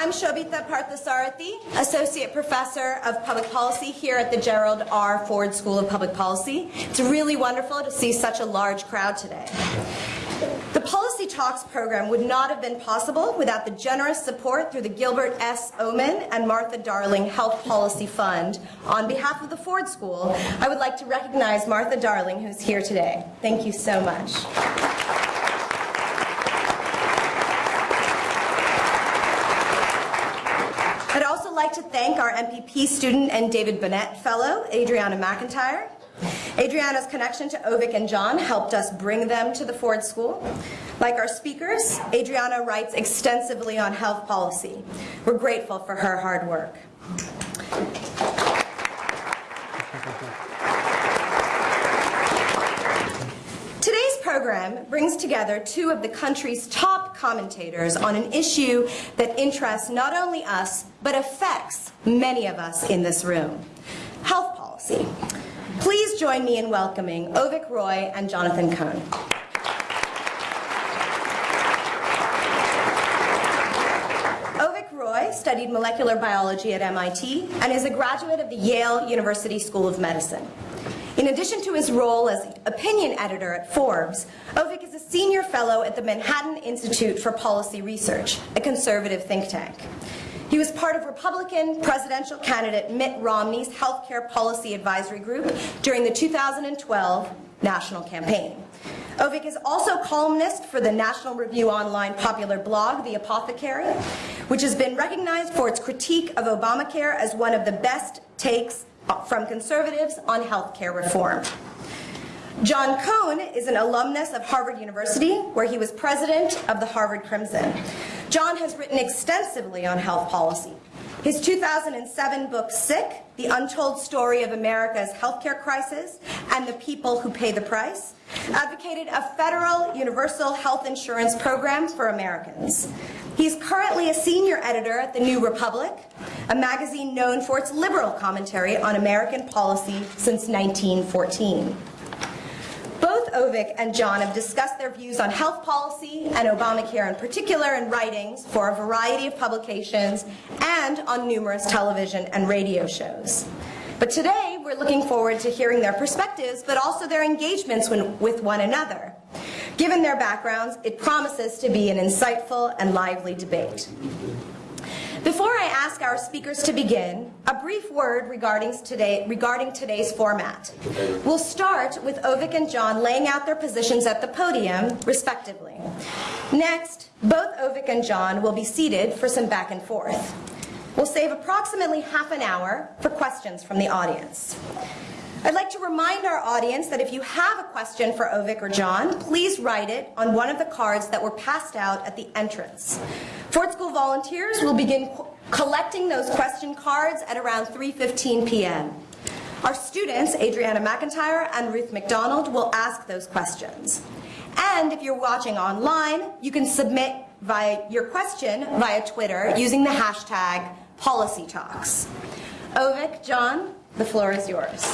I'm Shobita Parthasarathy, Associate Professor of Public Policy here at the Gerald R. Ford School of Public Policy. It's really wonderful to see such a large crowd today. The Policy Talks program would not have been possible without the generous support through the Gilbert S. Omenn and Martha Darling Health Policy Fund. On behalf of the Ford School, I would like to recognize Martha Darling, who's here today. Thank you so much. I'd also like to thank our MPP student and David Bennett Fellow, Adriana McIntyre. Adriana's connection to Avik and John helped us bring them to the Ford School. Like our speakers, Adriana writes extensively on health policy. We're grateful for her hard work. Today's program brings together two of the country's top commentators on an issue that interests not only us, but affects many of us in this room, health policy. Please join me in welcoming Avik Roy and Jonathan Cohn. Studied molecular biology at MIT and is a graduate of the Yale University School of Medicine. In addition to his role as opinion editor at Forbes, Avik is a senior fellow at the Manhattan Institute for Policy Research, a conservative think tank. He was part of Republican presidential candidate Mitt Romney's healthcare policy advisory group during the 2012 national campaign. Avik is also columnist for the National Review Online popular blog, The Apothecary, which has been recognized for its critique of Obamacare as one of the best takes from conservatives on health care reform. John Cohn is an alumnus of Harvard University, where he was president of the Harvard Crimson. John has written extensively on health policy. His 2007 book, Sick, The Untold Story of America's Healthcare Crisis and the People Who Pay the Price, advocated a federal universal health insurance program for Americans. He's currently a senior editor at The New Republic, a magazine known for its liberal commentary on American policy since 1914. Both Avik and John have discussed their views on health policy and Obamacare in particular in writings for a variety of publications and on numerous television and radio shows. But today, we're looking forward to hearing their perspectives, but also their engagements with one another. Given their backgrounds, it promises to be an insightful and lively debate. Before I ask our speakers to begin, a brief word regarding, today, regarding today's format. We'll start with Avik and John laying out their positions at the podium, respectively. Next, both Avik and John will be seated for some back and forth. We'll save approximately half an hour for questions from the audience. I'd like to remind our audience that if you have a question for Avik or John, please write it on one of the cards that were passed out at the entrance. Ford School volunteers will begin collecting those question cards at around 3.15 p.m. Our students, Adriana McIntyre and Ruth McDonald, will ask those questions. And if you're watching online, you can submit via your question via Twitter using the hashtag PolicyTalks. Avik, John, the floor is yours.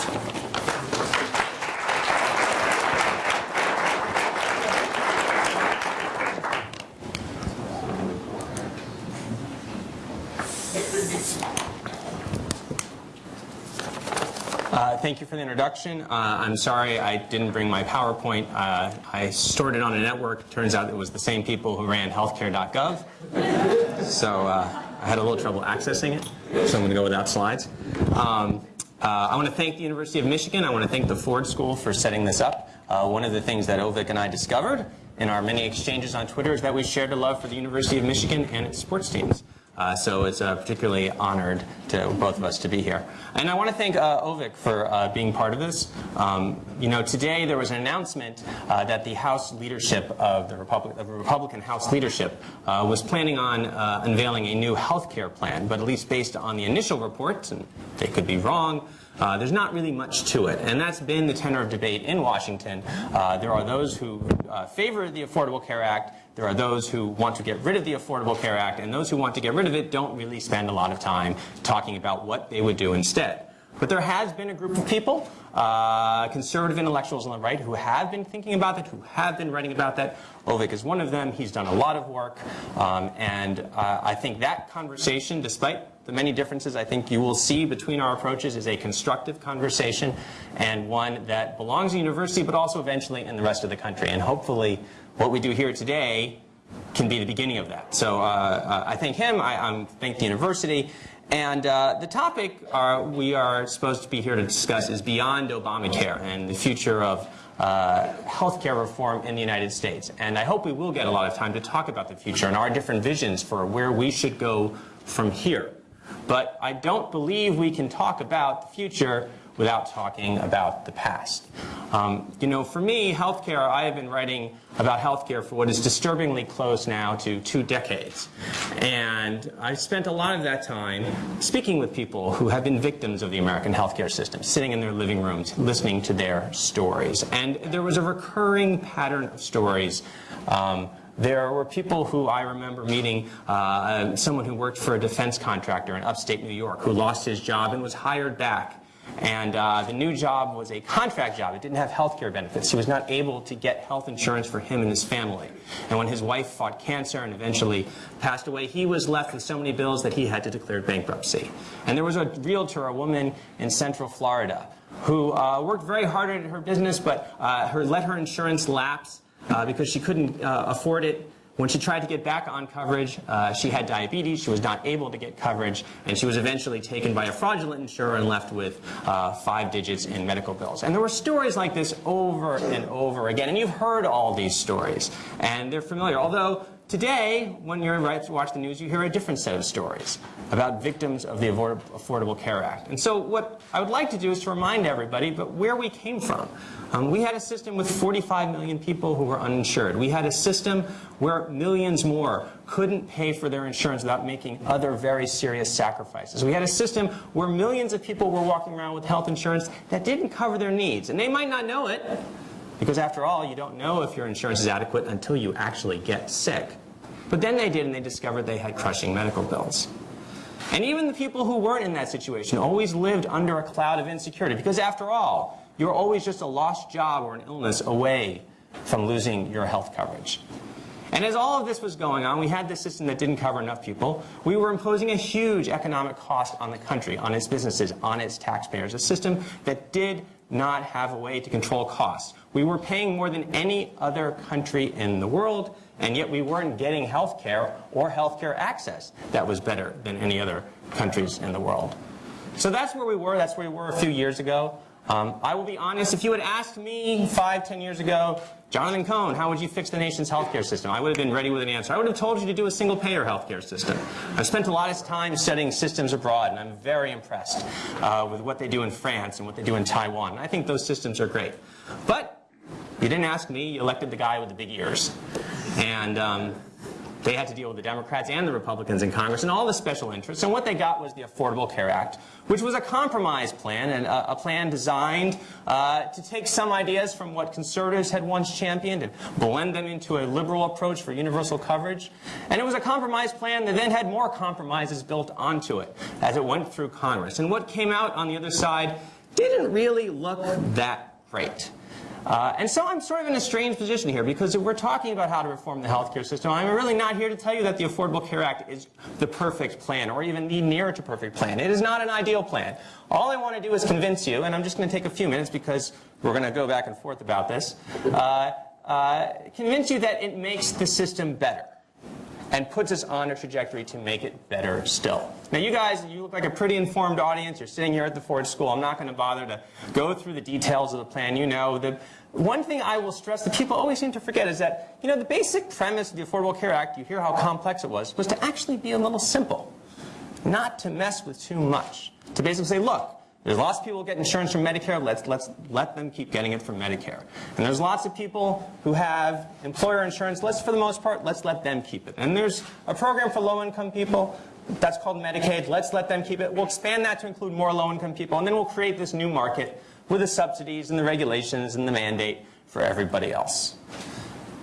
Uh, thank you for the introduction. Uh, I'm sorry I didn't bring my PowerPoint. Uh, I stored it on a network. Turns out it was the same people who ran healthcare.gov. So uh, I had a little trouble accessing it. So I'm going to go without slides. Um, uh, I want to thank the University of Michigan. I want to thank the Ford School for setting this up. Uh, one of the things that Avik and I discovered in our many exchanges on Twitter is that we shared a love for the University of Michigan and its sports teams. Uh, so it's uh, particularly honored to both of us to be here. And I want to thank uh, Avik for uh, being part of this. Um, you know, today there was an announcement uh, that the House leadership of the, Republic, of the Republican House leadership uh, was planning on unveiling a new health care plan, but at least based on the initial reports, and they could be wrong, uh, there's not really much to it, and that's been the tenor of debate in Washington. Uh, there are those who uh, favor the Affordable Care Act, there are those who want to get rid of the Affordable Care Act, and those who want to get rid of it don't really spend a lot of time talking about what they would do instead. But there has been a group of people, uh, conservative intellectuals on the right, who have been thinking about that, who have been writing about that. Avik is one of them. He's done a lot of work. Um, and uh, I think that conversation, despite the many differences I think you will see between our approaches, is a constructive conversation and one that belongs to university, but also eventually in the rest of the country. And hopefully what we do here today can be the beginning of that. So uh, uh, I thank him, I, I thank the university, and uh, the topic uh, we are supposed to be here to discuss is beyond Obamacare and the future of uh, healthcare reform in the United States. And I hope we will get a lot of time to talk about the future and our different visions for where we should go from here. But I don't believe we can talk about the future without talking about the past. Um, you know, for me, healthcare, I have been writing about healthcare for what is disturbingly close now to two decades. And I spent a lot of that time speaking with people who have been victims of the American healthcare system, sitting in their living rooms, listening to their stories. And there was a recurring pattern of stories um, there were people who I remember meeting, uh, someone who worked for a defense contractor in upstate New York who lost his job and was hired back and uh, the new job was a contract job. It didn't have health care benefits. He was not able to get health insurance for him and his family. And when his wife fought cancer and eventually passed away, he was left with so many bills that he had to declare bankruptcy. And there was a realtor, a woman in Central Florida, who uh, worked very hard at her business, but uh, her, let her insurance lapse uh, because she couldn't uh, afford it. When she tried to get back on coverage, uh, she had diabetes, she was not able to get coverage, and she was eventually taken by a fraudulent insurer and left with uh, five digits in medical bills. And there were stories like this over and over again, and you've heard all these stories, and they're familiar. Although Today, when you watch the news, you hear a different set of stories about victims of the Affordable Care Act. And so what I would like to do is to remind everybody but where we came from. Um, we had a system with 45 million people who were uninsured. We had a system where millions more couldn't pay for their insurance without making other very serious sacrifices. We had a system where millions of people were walking around with health insurance that didn't cover their needs. And they might not know it, because after all, you don't know if your insurance is adequate until you actually get sick. But then they did and they discovered they had crushing medical bills. And even the people who weren't in that situation always lived under a cloud of insecurity because after all, you're always just a lost job or an illness away from losing your health coverage. And as all of this was going on, we had this system that didn't cover enough people. We were imposing a huge economic cost on the country, on its businesses, on its taxpayers, a system that did not have a way to control costs. We were paying more than any other country in the world, and yet we weren't getting health care or health care access that was better than any other countries in the world. So that's where we were. That's where we were a few years ago. Um, I will be honest, if you had asked me five, ten years ago, Jonathan Cohn, how would you fix the nation's healthcare system? I would have been ready with an answer. I would have told you to do a single-payer healthcare system. I've spent a lot of time studying systems abroad, and I'm very impressed uh, with what they do in France and what they do in Taiwan. I think those systems are great. But you didn't ask me, you elected the guy with the big ears. And um, they had to deal with the Democrats and the Republicans in Congress and all the special interests. And what they got was the Affordable Care Act, which was a compromise plan, and a, a plan designed uh, to take some ideas from what conservatives had once championed and blend them into a liberal approach for universal coverage. And it was a compromise plan that then had more compromises built onto it as it went through Congress. And what came out on the other side didn't really look that great. Uh, and so I'm sort of in a strange position here because if we're talking about how to reform the healthcare system, I'm really not here to tell you that the Affordable Care Act is the perfect plan or even the near to perfect plan. It is not an ideal plan. All I want to do is convince you, and I'm just going to take a few minutes because we're going to go back and forth about this, uh, uh, convince you that it makes the system better and puts us on a trajectory to make it better still. Now you guys, you look like a pretty informed audience. You're sitting here at the Ford School. I'm not going to bother to go through the details of the plan. You know, the one thing I will stress that people always seem to forget is that, you know, the basic premise of the Affordable Care Act, you hear how complex it was, was to actually be a little simple. Not to mess with too much. To basically say, look, there's lots of people who get insurance from Medicare. Let's, let's let them keep getting it from Medicare. And there's lots of people who have employer insurance. Let's, for the most part, let's let them keep it. And there's a program for low-income people. That's called Medicaid. Let's let them keep it. We'll expand that to include more low-income people. And then we'll create this new market with the subsidies and the regulations and the mandate for everybody else.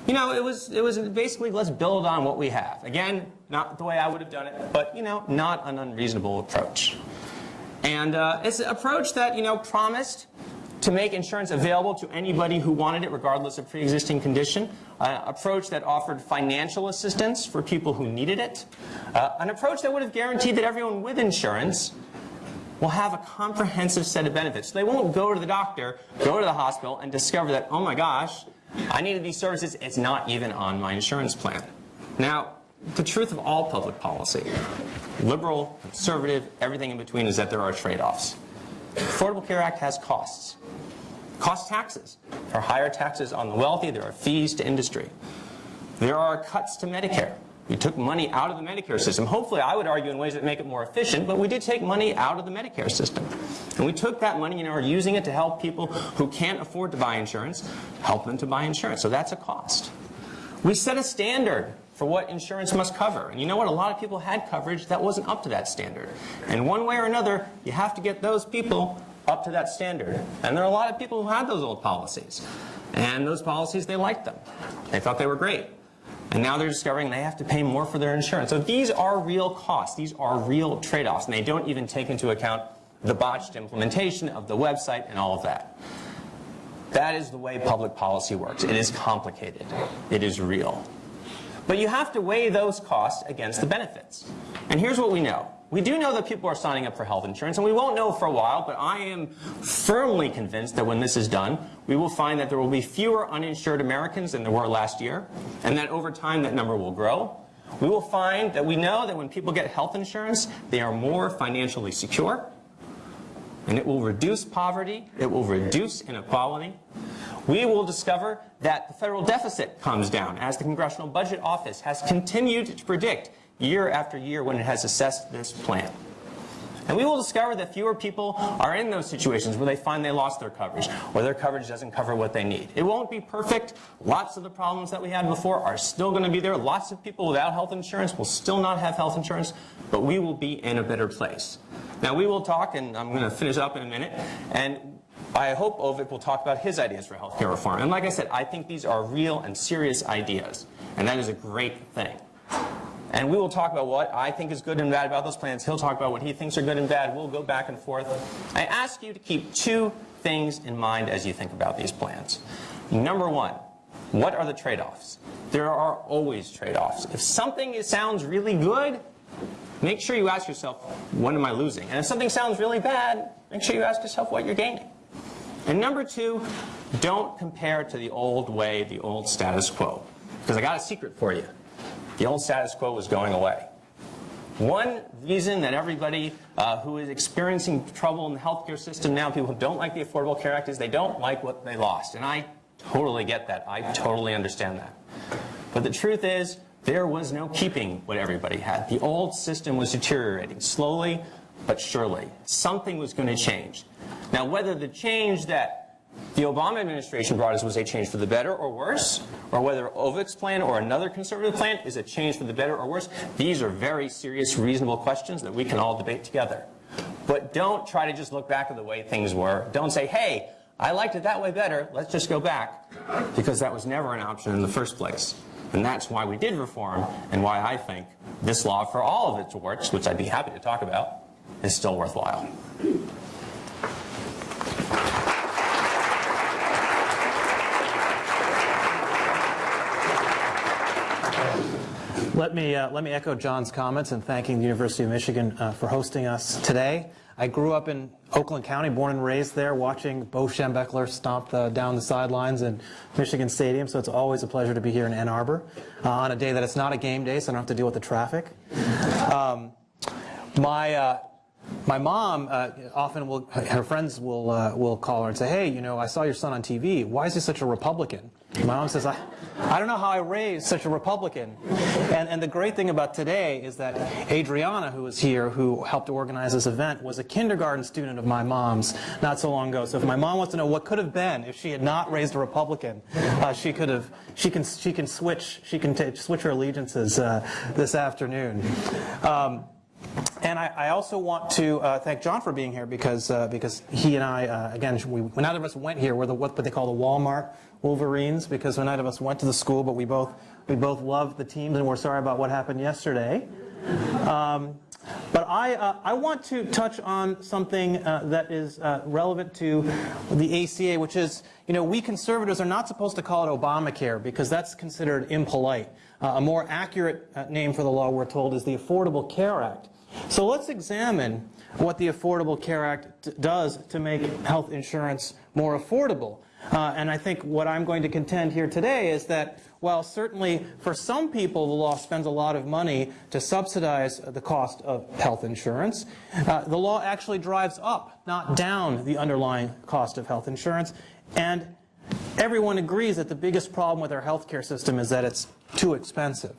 You know, it was, it was basically let's build on what we have. Again, not the way I would have done it, but, you know, not an unreasonable approach. And uh, it's an approach that, you know, promised to make insurance available to anybody who wanted it, regardless of pre-existing condition. An approach that offered financial assistance for people who needed it. Uh, an approach that would have guaranteed that everyone with insurance will have a comprehensive set of benefits. They won't go to the doctor, go to the hospital, and discover that, oh my gosh, I needed these services, it's not even on my insurance plan. Now, the truth of all public policy, liberal, conservative, everything in between, is that there are trade-offs. The Affordable Care Act has costs. Cost taxes. There are higher taxes on the wealthy, there are fees to industry. There are cuts to Medicare. We took money out of the Medicare system. Hopefully, I would argue in ways that make it more efficient, but we did take money out of the Medicare system. And we took that money and are using it to help people who can't afford to buy insurance, help them to buy insurance. So that's a cost. We set a standard for what insurance must cover. And you know what? A lot of people had coverage that wasn't up to that standard. And one way or another, you have to get those people up to that standard. And there are a lot of people who had those old policies. And those policies, they liked them. They thought they were great. And now they're discovering they have to pay more for their insurance. So these are real costs. These are real trade-offs. And they don't even take into account the botched implementation of the website and all of that. That is the way public policy works. It is complicated. It is real. But you have to weigh those costs against the benefits. And here's what we know. We do know that people are signing up for health insurance, and we won't know for a while, but I am firmly convinced that when this is done, we will find that there will be fewer uninsured Americans than there were last year, and that over time that number will grow. We will find that we know that when people get health insurance, they are more financially secure, and it will reduce poverty, it will reduce inequality. We will discover that the federal deficit comes down as the Congressional Budget Office has continued to predict year after year when it has assessed this plan. And we will discover that fewer people are in those situations where they find they lost their coverage or their coverage doesn't cover what they need. It won't be perfect. Lots of the problems that we had before are still going to be there. Lots of people without health insurance will still not have health insurance, but we will be in a better place. Now we will talk, and I'm going to finish up in a minute, and I hope Avik will talk about his ideas for healthcare reform. And like I said, I think these are real and serious ideas, and that is a great thing. And we will talk about what I think is good and bad about those plans. He'll talk about what he thinks are good and bad. We'll go back and forth. I ask you to keep two things in mind as you think about these plans. Number one, what are the trade-offs? There are always trade-offs. If something sounds really good, make sure you ask yourself, what am I losing? And if something sounds really bad, make sure you ask yourself what you're gaining. And number two, don't compare to the old way, the old status quo. Because I got a secret for you. The old status quo was going away. One reason that everybody uh, who is experiencing trouble in the healthcare system now, people who don't like the Affordable Care Act, is they don't like what they lost. And I totally get that. I totally understand that. But the truth is, there was no keeping what everybody had. The old system was deteriorating slowly but surely. Something was going to change. Now, whether the change that the Obama administration brought us was a change for the better or worse, or whether Avik's plan or another conservative plan is a change for the better or worse, these are very serious, reasonable questions that we can all debate together. But don't try to just look back at the way things were. Don't say, hey, I liked it that way better, let's just go back, because that was never an option in the first place. And that's why we did reform, and why I think this law, for all of its warts, which I'd be happy to talk about, is still worthwhile. Let me, uh, let me echo John's comments and thanking the University of Michigan uh, for hosting us today. I grew up in Oakland County, born and raised there, watching Bo Schembechler stomp the, down the sidelines in Michigan Stadium, so it's always a pleasure to be here in Ann Arbor uh, on a day that it's not a game day, so I don't have to deal with the traffic. Um, my, uh, my mom uh, often will, her friends will, uh, will call her and say, hey, you know, I saw your son on TV. Why is he such a Republican? My mom says, I, I don't know how I raised such a Republican. And, and the great thing about today is that Adriana, who is here, who helped organize this event, was a kindergarten student of my mom's not so long ago. So if my mom wants to know what could have been if she had not raised a Republican, uh, she could have, she can, she can switch, she can switch her allegiances uh, this afternoon. Um, and I, I, also want to uh, thank John for being here because uh, because he and I, uh, again, we, when neither of us went here, we're the, what they call the Walmart Wolverines because neither of us went to the school, but we both we both loved the teams and we're sorry about what happened yesterday. Um, But I, uh, I want to touch on something uh, that is uh, relevant to the ACA, which is, you know, we conservatives are not supposed to call it Obamacare because that's considered impolite. Uh, a more accurate uh, name for the law, we're told, is the Affordable Care Act. So let's examine what the Affordable Care Act does to make health insurance more affordable. Uh, and I think what I'm going to contend here today is that while certainly for some people the law spends a lot of money to subsidize the cost of health insurance, uh, the law actually drives up, not down, the underlying cost of health insurance. And everyone agrees that the biggest problem with our healthcare system is that it's too expensive.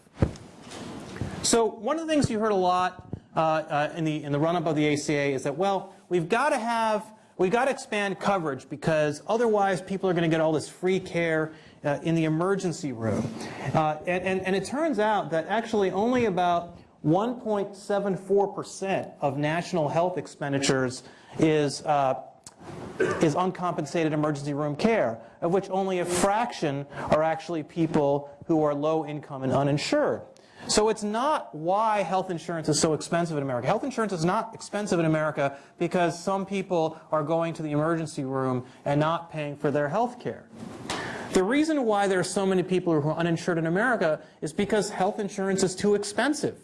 So one of the things you heard a lot uh, uh, in the in the run-up of the ACA is that well we've got to have we've got to expand coverage because otherwise people are going to get all this free care uh, in the emergency room, uh, and, and and it turns out that actually only about 1.74 percent of national health expenditures is uh, is uncompensated emergency room care, of which only a fraction are actually people who are low income and uninsured. So it's not why health insurance is so expensive in America. Health insurance is not expensive in America because some people are going to the emergency room and not paying for their health care. The reason why there are so many people who are uninsured in America is because health insurance is too expensive.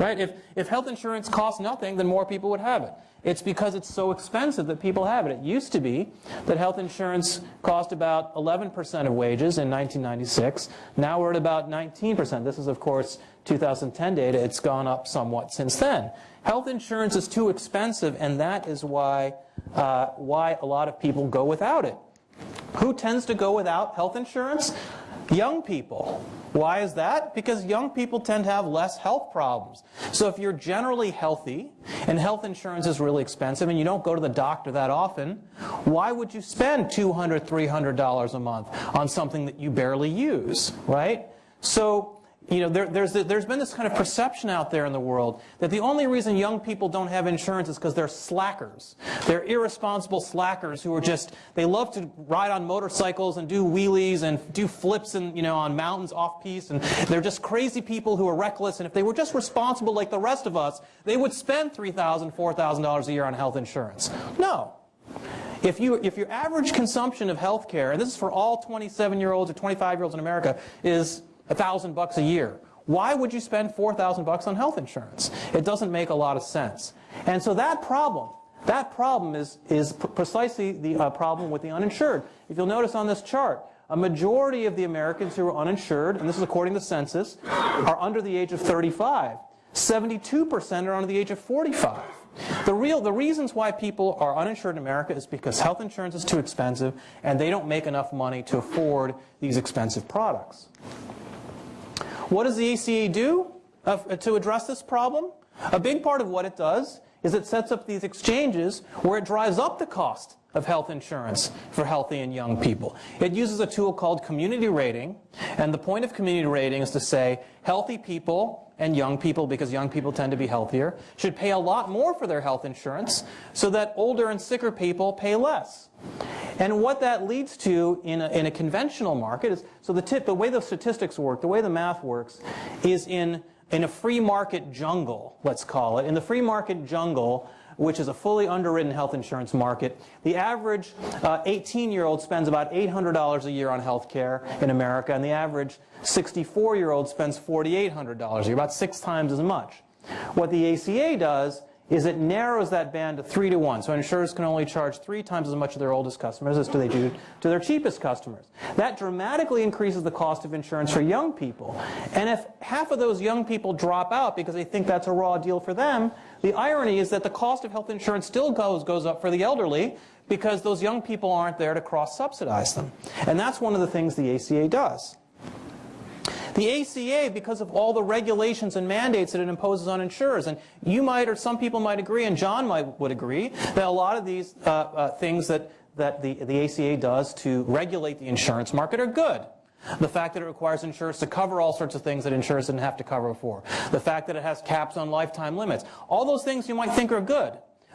Right? If, if health insurance costs nothing, then more people would have it. It's because it's so expensive that people have it. It used to be that health insurance cost about 11% of wages in 1996. Now we're at about 19%. This is, of course, 2010 data. It's gone up somewhat since then. Health insurance is too expensive, and that is why, uh, why a lot of people go without it. Who tends to go without health insurance? Young people. Why is that? Because young people tend to have less health problems. So if you're generally healthy and health insurance is really expensive and you don't go to the doctor that often, why would you spend $200, $300 a month on something that you barely use, right? So you know, there, there's, there's been this kind of perception out there in the world that the only reason young people don't have insurance is because they're slackers. They're irresponsible slackers who are just, they love to ride on motorcycles and do wheelies and do flips and, you know, on mountains off-piste. And they're just crazy people who are reckless. And if they were just responsible like the rest of us, they would spend $3,000, $4,000 a year on health insurance. No. If, you, if your average consumption of health care, and this is for all 27-year-olds or 25-year-olds in America, is a thousand bucks a year. Why would you spend 4,000 bucks on health insurance? It doesn't make a lot of sense. And so that problem, that problem is, is precisely the uh, problem with the uninsured. If you'll notice on this chart, a majority of the Americans who are uninsured, and this is according to the census, are under the age of 35. 72% are under the age of 45. The, real, the reasons why people are uninsured in America is because health insurance is too expensive and they don't make enough money to afford these expensive products. What does the ACA do uh, to address this problem? A big part of what it does is it sets up these exchanges where it drives up the cost of health insurance for healthy and young people. It uses a tool called community rating, and the point of community rating is to say healthy people and young people, because young people tend to be healthier, should pay a lot more for their health insurance so that older and sicker people pay less. And what that leads to in a, in a conventional market is, so the, tip, the way the statistics work, the way the math works, is in, in a free market jungle, let's call it. In the free market jungle, which is a fully underwritten health insurance market, the average 18-year-old uh, spends about $800 a year on health care in America, and the average 64-year-old spends $4,800 a year, about six times as much. What the ACA does is it narrows that band to 3 to 1. So insurers can only charge three times as much to their oldest customers as they do to their cheapest customers. That dramatically increases the cost of insurance for young people. And if half of those young people drop out because they think that's a raw deal for them, the irony is that the cost of health insurance still goes, goes up for the elderly because those young people aren't there to cross-subsidize them. And that's one of the things the ACA does. The ACA, because of all the regulations and mandates that it imposes on insurers, and you might or some people might agree, and John might would agree, that a lot of these uh, uh, things that, that the, the ACA does to regulate the insurance market are good. The fact that it requires insurers to cover all sorts of things that insurers didn't have to cover before. The fact that it has caps on lifetime limits. All those things you might think are good,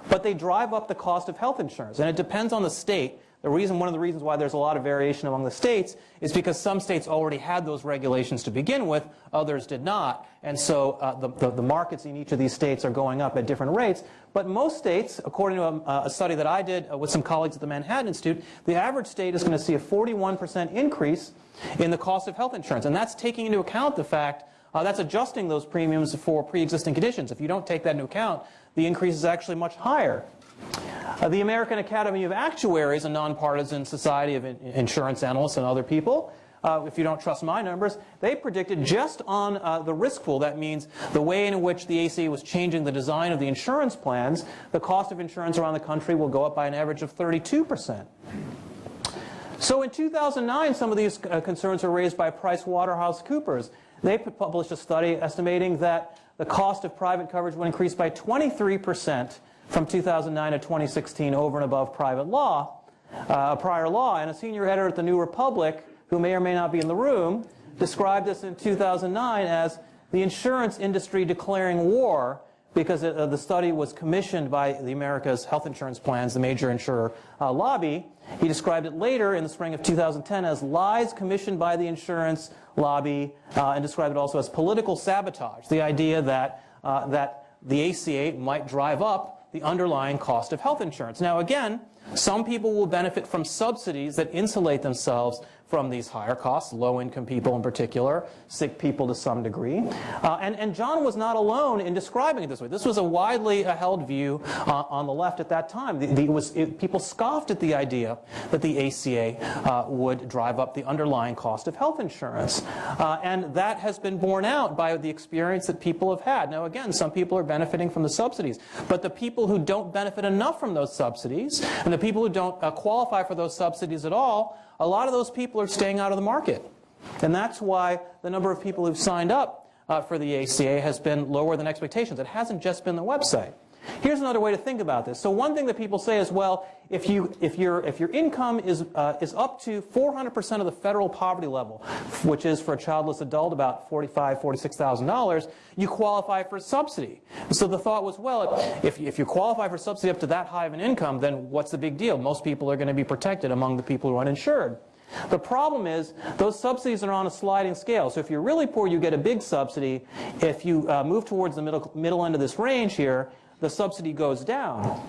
but they drive up the cost of health insurance. And it depends on the state The reason, one of the reasons why there's a lot of variation among the states is because some states already had those regulations to begin with, others did not. And so uh, the, the, the, markets in each of these states are going up at different rates. But most states, according to a, a study that I did uh, with some colleagues at the Manhattan Institute, the average state is going to see a 41% increase in the cost of health insurance. And that's taking into account the fact uh, that's adjusting those premiums for pre-existing conditions. If you don't take that into account, the increase is actually much higher. Uh, the American Academy of Actuaries, a nonpartisan society of in insurance analysts and other people, uh, if you don't trust my numbers, they predicted just on uh, the risk pool, that means the way in which the ACA was changing the design of the insurance plans, the cost of insurance around the country will go up by an average of 32%. So in 2009, some of these uh, concerns were raised by PricewaterhouseCoopers. They published a study estimating that the cost of private coverage would increase by 23 percent from 2009 to 2016 over and above private law, uh, prior law. And a senior editor at the New Republic, who may or may not be in the room, described this in 2009 as the insurance industry declaring war because it, uh, the study was commissioned by the America's Health Insurance Plans, the major insurer uh, lobby. He described it later in the spring of 2010 as lies commissioned by the insurance lobby uh, and described it also as political sabotage, the idea that, uh, that the ACA might drive up the underlying cost of health insurance. Now again, some people will benefit from subsidies that insulate themselves from these higher costs, low-income people in particular, sick people to some degree. Uh, and, and John was not alone in describing it this way. This was a widely uh, held view uh, on the left at that time. The, the, was, it, people scoffed at the idea that the ACA uh, would drive up the underlying cost of health insurance. Uh, and that has been borne out by the experience that people have had. Now again, some people are benefiting from the subsidies, but the people who don't benefit enough from those subsidies, and the people who don't uh, qualify for those subsidies at all, a lot of those people are staying out of the market. And that's why the number of people who've signed up uh, for the ACA has been lower than expectations. It hasn't just been the website. Here's another way to think about this. So one thing that people say is, well, if, you, if, your, if your income is, uh, is up to 400% of the federal poverty level, which is for a childless adult about $45,000, $46,000, you qualify for a subsidy. So the thought was, well, if, if you qualify for subsidy up to that high of an income, then what's the big deal? Most people are going to be protected among the people who are uninsured. The problem is those subsidies are on a sliding scale. So if you're really poor, you get a big subsidy. If you uh, move towards the middle, middle end of this range here, the subsidy goes down.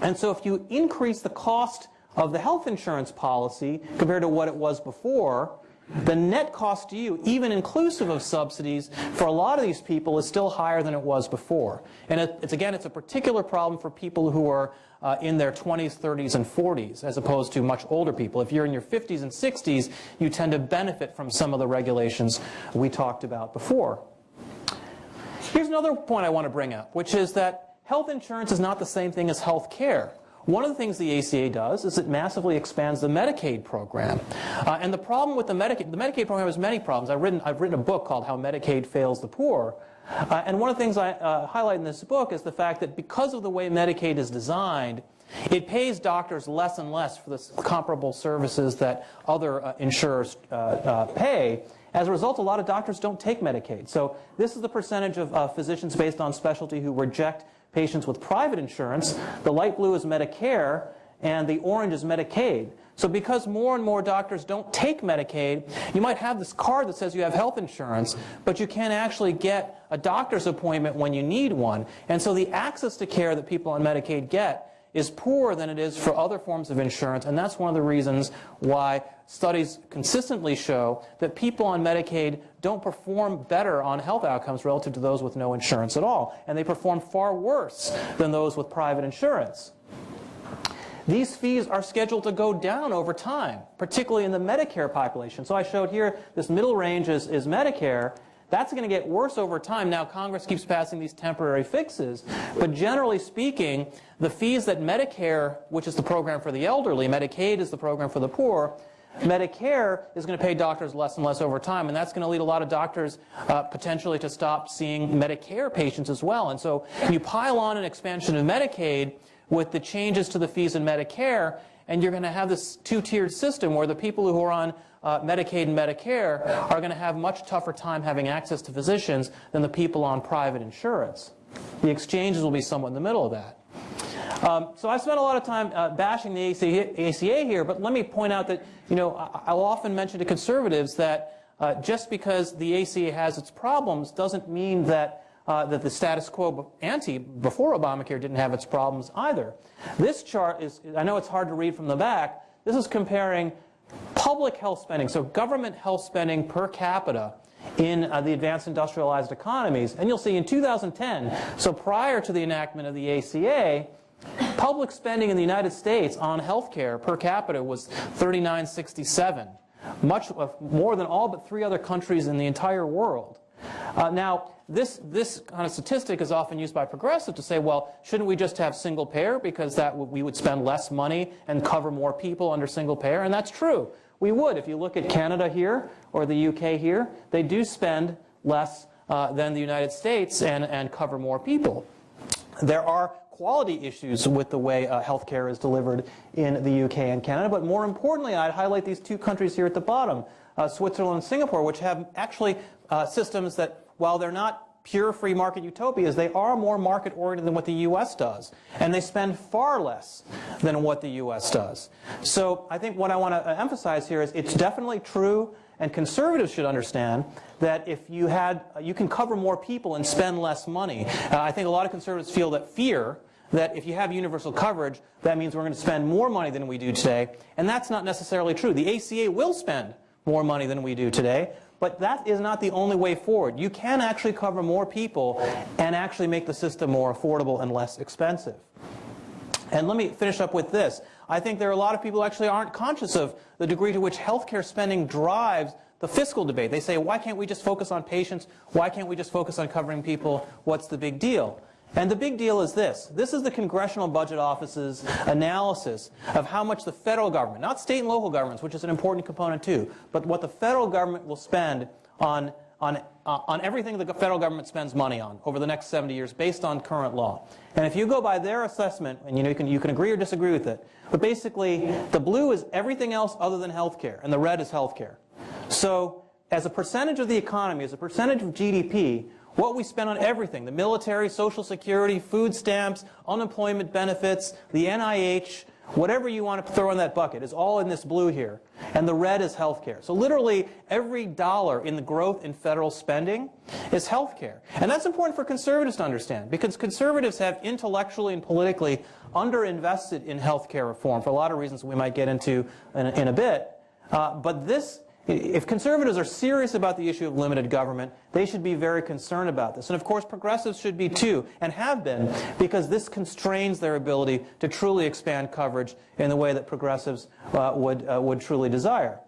And so if you increase the cost of the health insurance policy compared to what it was before, the net cost to you, even inclusive of subsidies, for a lot of these people is still higher than it was before. And it's again, it's a particular problem for people who are uh, in their 20s, 30s, and 40s, as opposed to much older people. If you're in your 50s and 60s, you tend to benefit from some of the regulations we talked about before. Here's another point I want to bring up, which is that health insurance is not the same thing as health care. One of the things the ACA does is it massively expands the Medicaid program. Uh, and the problem with the Medicaid, the Medicaid program has many problems. I've written, I've written a book called How Medicaid Fails the Poor. Uh, and one of the things I uh, highlight in this book is the fact that because of the way Medicaid is designed, it pays doctors less and less for the comparable services that other uh, insurers uh, uh, pay. As a result, a lot of doctors don't take Medicaid. So this is the percentage of physicians based on specialty who reject patients with private insurance. The light blue is Medicare, and the orange is Medicaid. So because more and more doctors don't take Medicaid, you might have this card that says you have health insurance, but you can't actually get a doctor's appointment when you need one. And so the access to care that people on Medicaid get is poorer than it is for other forms of insurance, and that's one of the reasons why studies consistently show that people on Medicaid don't perform better on health outcomes relative to those with no insurance at all, and they perform far worse than those with private insurance. These fees are scheduled to go down over time, particularly in the Medicare population. So I showed here this middle range is, is Medicare, that's going to get worse over time. Now, Congress keeps passing these temporary fixes, but generally speaking, the fees that Medicare, which is the program for the elderly, Medicaid is the program for the poor, Medicare is going to pay doctors less and less over time, and that's going to lead a lot of doctors uh, potentially to stop seeing Medicare patients as well. And so you pile on an expansion of Medicaid with the changes to the fees in Medicare, and you're going to have this two-tiered system where the people who are on uh, Medicaid and Medicare are going to have much tougher time having access to physicians than the people on private insurance. The exchanges will be somewhat in the middle of that. Um, so I spent a lot of time uh, bashing the ACA, here, but let me point out that, you know, I'll often mention to conservatives that uh, just because the ACA has its problems doesn't mean that, uh, that the status quo ante before Obamacare didn't have its problems either. This chart is, I know it's hard to read from the back, this is comparing public health spending, so government health spending per capita in uh, the advanced industrialized economies. And you'll see in 2010, so prior to the enactment of the ACA, public spending in the United States on healthcare per capita was 3967, much more than all but three other countries in the entire world. Uh, now, this, this kind of statistic is often used by progressive to say, well, shouldn't we just have single payer because that we would spend less money and cover more people under single payer? And that's true. We would. If you look at Canada here or the UK here, they do spend less uh, than the United States and, and cover more people. There are quality issues with the way uh, healthcare is delivered in the UK and Canada, but more importantly, I'd highlight these two countries here at the bottom, uh, Switzerland and Singapore, which have actually uh, systems that, while they're not pure free market utopias, they are more market oriented than what the US does. And they spend far less than what the US does. So I think what I want to emphasize here is it's definitely true and conservatives should understand that if you had, you can cover more people and spend less money. Uh, I think a lot of conservatives feel that fear that if you have universal coverage, that means we're going to spend more money than we do today. And that's not necessarily true. The ACA will spend more money than we do today, but that is not the only way forward. You can actually cover more people and actually make the system more affordable and less expensive. And let me finish up with this. I think there are a lot of people who actually aren't conscious of the degree to which healthcare spending drives the fiscal debate. They say, why can't we just focus on patients? Why can't we just focus on covering people? What's the big deal? And the big deal is this. This is the Congressional Budget Office's analysis of how much the federal government, not state and local governments, which is an important component too, but what the federal government will spend on, on, uh, on everything the federal government spends money on over the next 70 years based on current law. And if you go by their assessment, and you, know, you, can, you can agree or disagree with it, but basically the blue is everything else other than health care, and the red is health care. So as a percentage of the economy, as a percentage of GDP, what we spend on everything, the military, social security, food stamps, unemployment benefits, the NIH, whatever you want to throw in that bucket is all in this blue here. And the red is healthcare. So literally every dollar in the growth in federal spending is healthcare. And that's important for conservatives to understand because conservatives have intellectually and politically underinvested in healthcare reform for a lot of reasons we might get into in, in a bit. Uh, but this if conservatives are serious about the issue of limited government, they should be very concerned about this. And of course, progressives should be too, and have been, because this constrains their ability to truly expand coverage in the way that progressives uh, would, uh, would truly desire.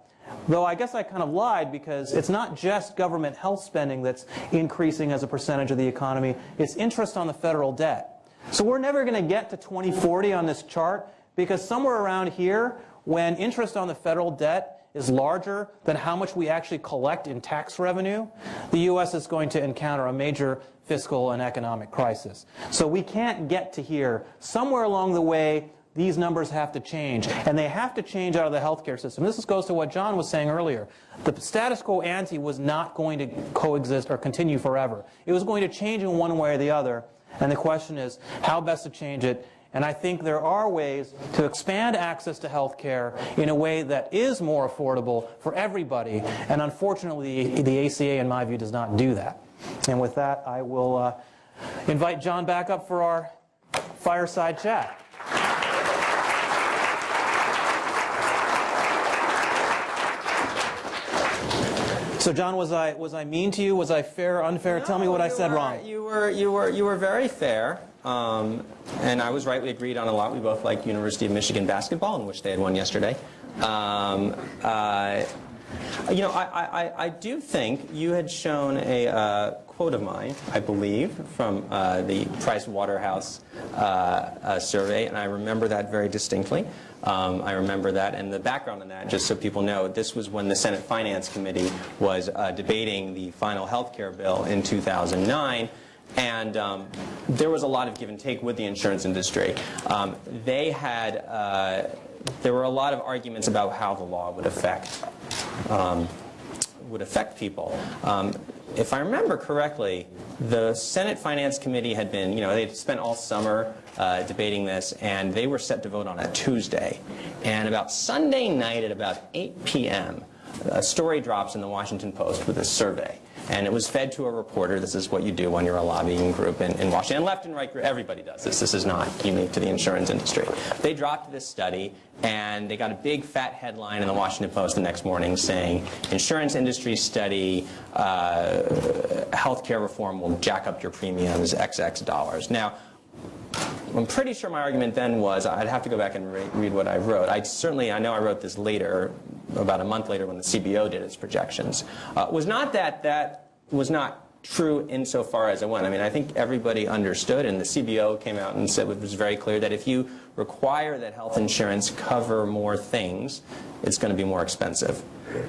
Though I guess I kind of lied because it's not just government health spending that's increasing as a percentage of the economy, it's interest on the federal debt. So we're never going to get to 2040 on this chart because somewhere around here, when interest on the federal debt is larger than how much we actually collect in tax revenue, the U.S. is going to encounter a major fiscal and economic crisis. So we can't get to here. Somewhere along the way, these numbers have to change, and they have to change out of the healthcare system. This goes to what John was saying earlier. The status quo ante was not going to coexist or continue forever. It was going to change in one way or the other, and the question is how best to change it and I think there are ways to expand access to health care in a way that is more affordable for everybody. And unfortunately, the ACA, in my view, does not do that. And with that, I will uh, invite John back up for our fireside chat. So, John, was I was I mean to you? Was I fair, unfair? No, Tell me what I said were, wrong. You were you were you were very fair. Um, and I was right, we agreed on a lot. We both liked University of Michigan basketball, in which they had won yesterday. Um, uh, you know, I, I, I, do think you had shown a uh, quote of mine, I believe, from uh, the Price Waterhouse uh, uh, survey, and I remember that very distinctly. Um, I remember that, and the background on that, just so people know, this was when the Senate Finance Committee was uh, debating the final health care bill in 2009. And um, there was a lot of give and take with the insurance industry. Um, they had, uh, there were a lot of arguments about how the law would affect, um, would affect people. Um, if I remember correctly, the Senate Finance Committee had been, you know, they'd spent all summer uh, debating this, and they were set to vote on a Tuesday. And about Sunday night at about 8 p.m., a story drops in the Washington Post with a survey. And it was fed to a reporter. This is what you do when you're a lobbying group in, in Washington. And left and right, everybody does this. This is not unique to the insurance industry. They dropped this study, and they got a big fat headline in the Washington Post the next morning saying, insurance industry study, uh, healthcare reform will jack up your premiums XX dollars. Now, I'm pretty sure my argument then was, I'd have to go back and re read what I wrote. I certainly, I know I wrote this later, about a month later when the CBO did its projections, uh, was not that that was not true insofar as it went. I mean, I think everybody understood, and the CBO came out and said it was very clear that if you require that health insurance cover more things, it's going to be more expensive.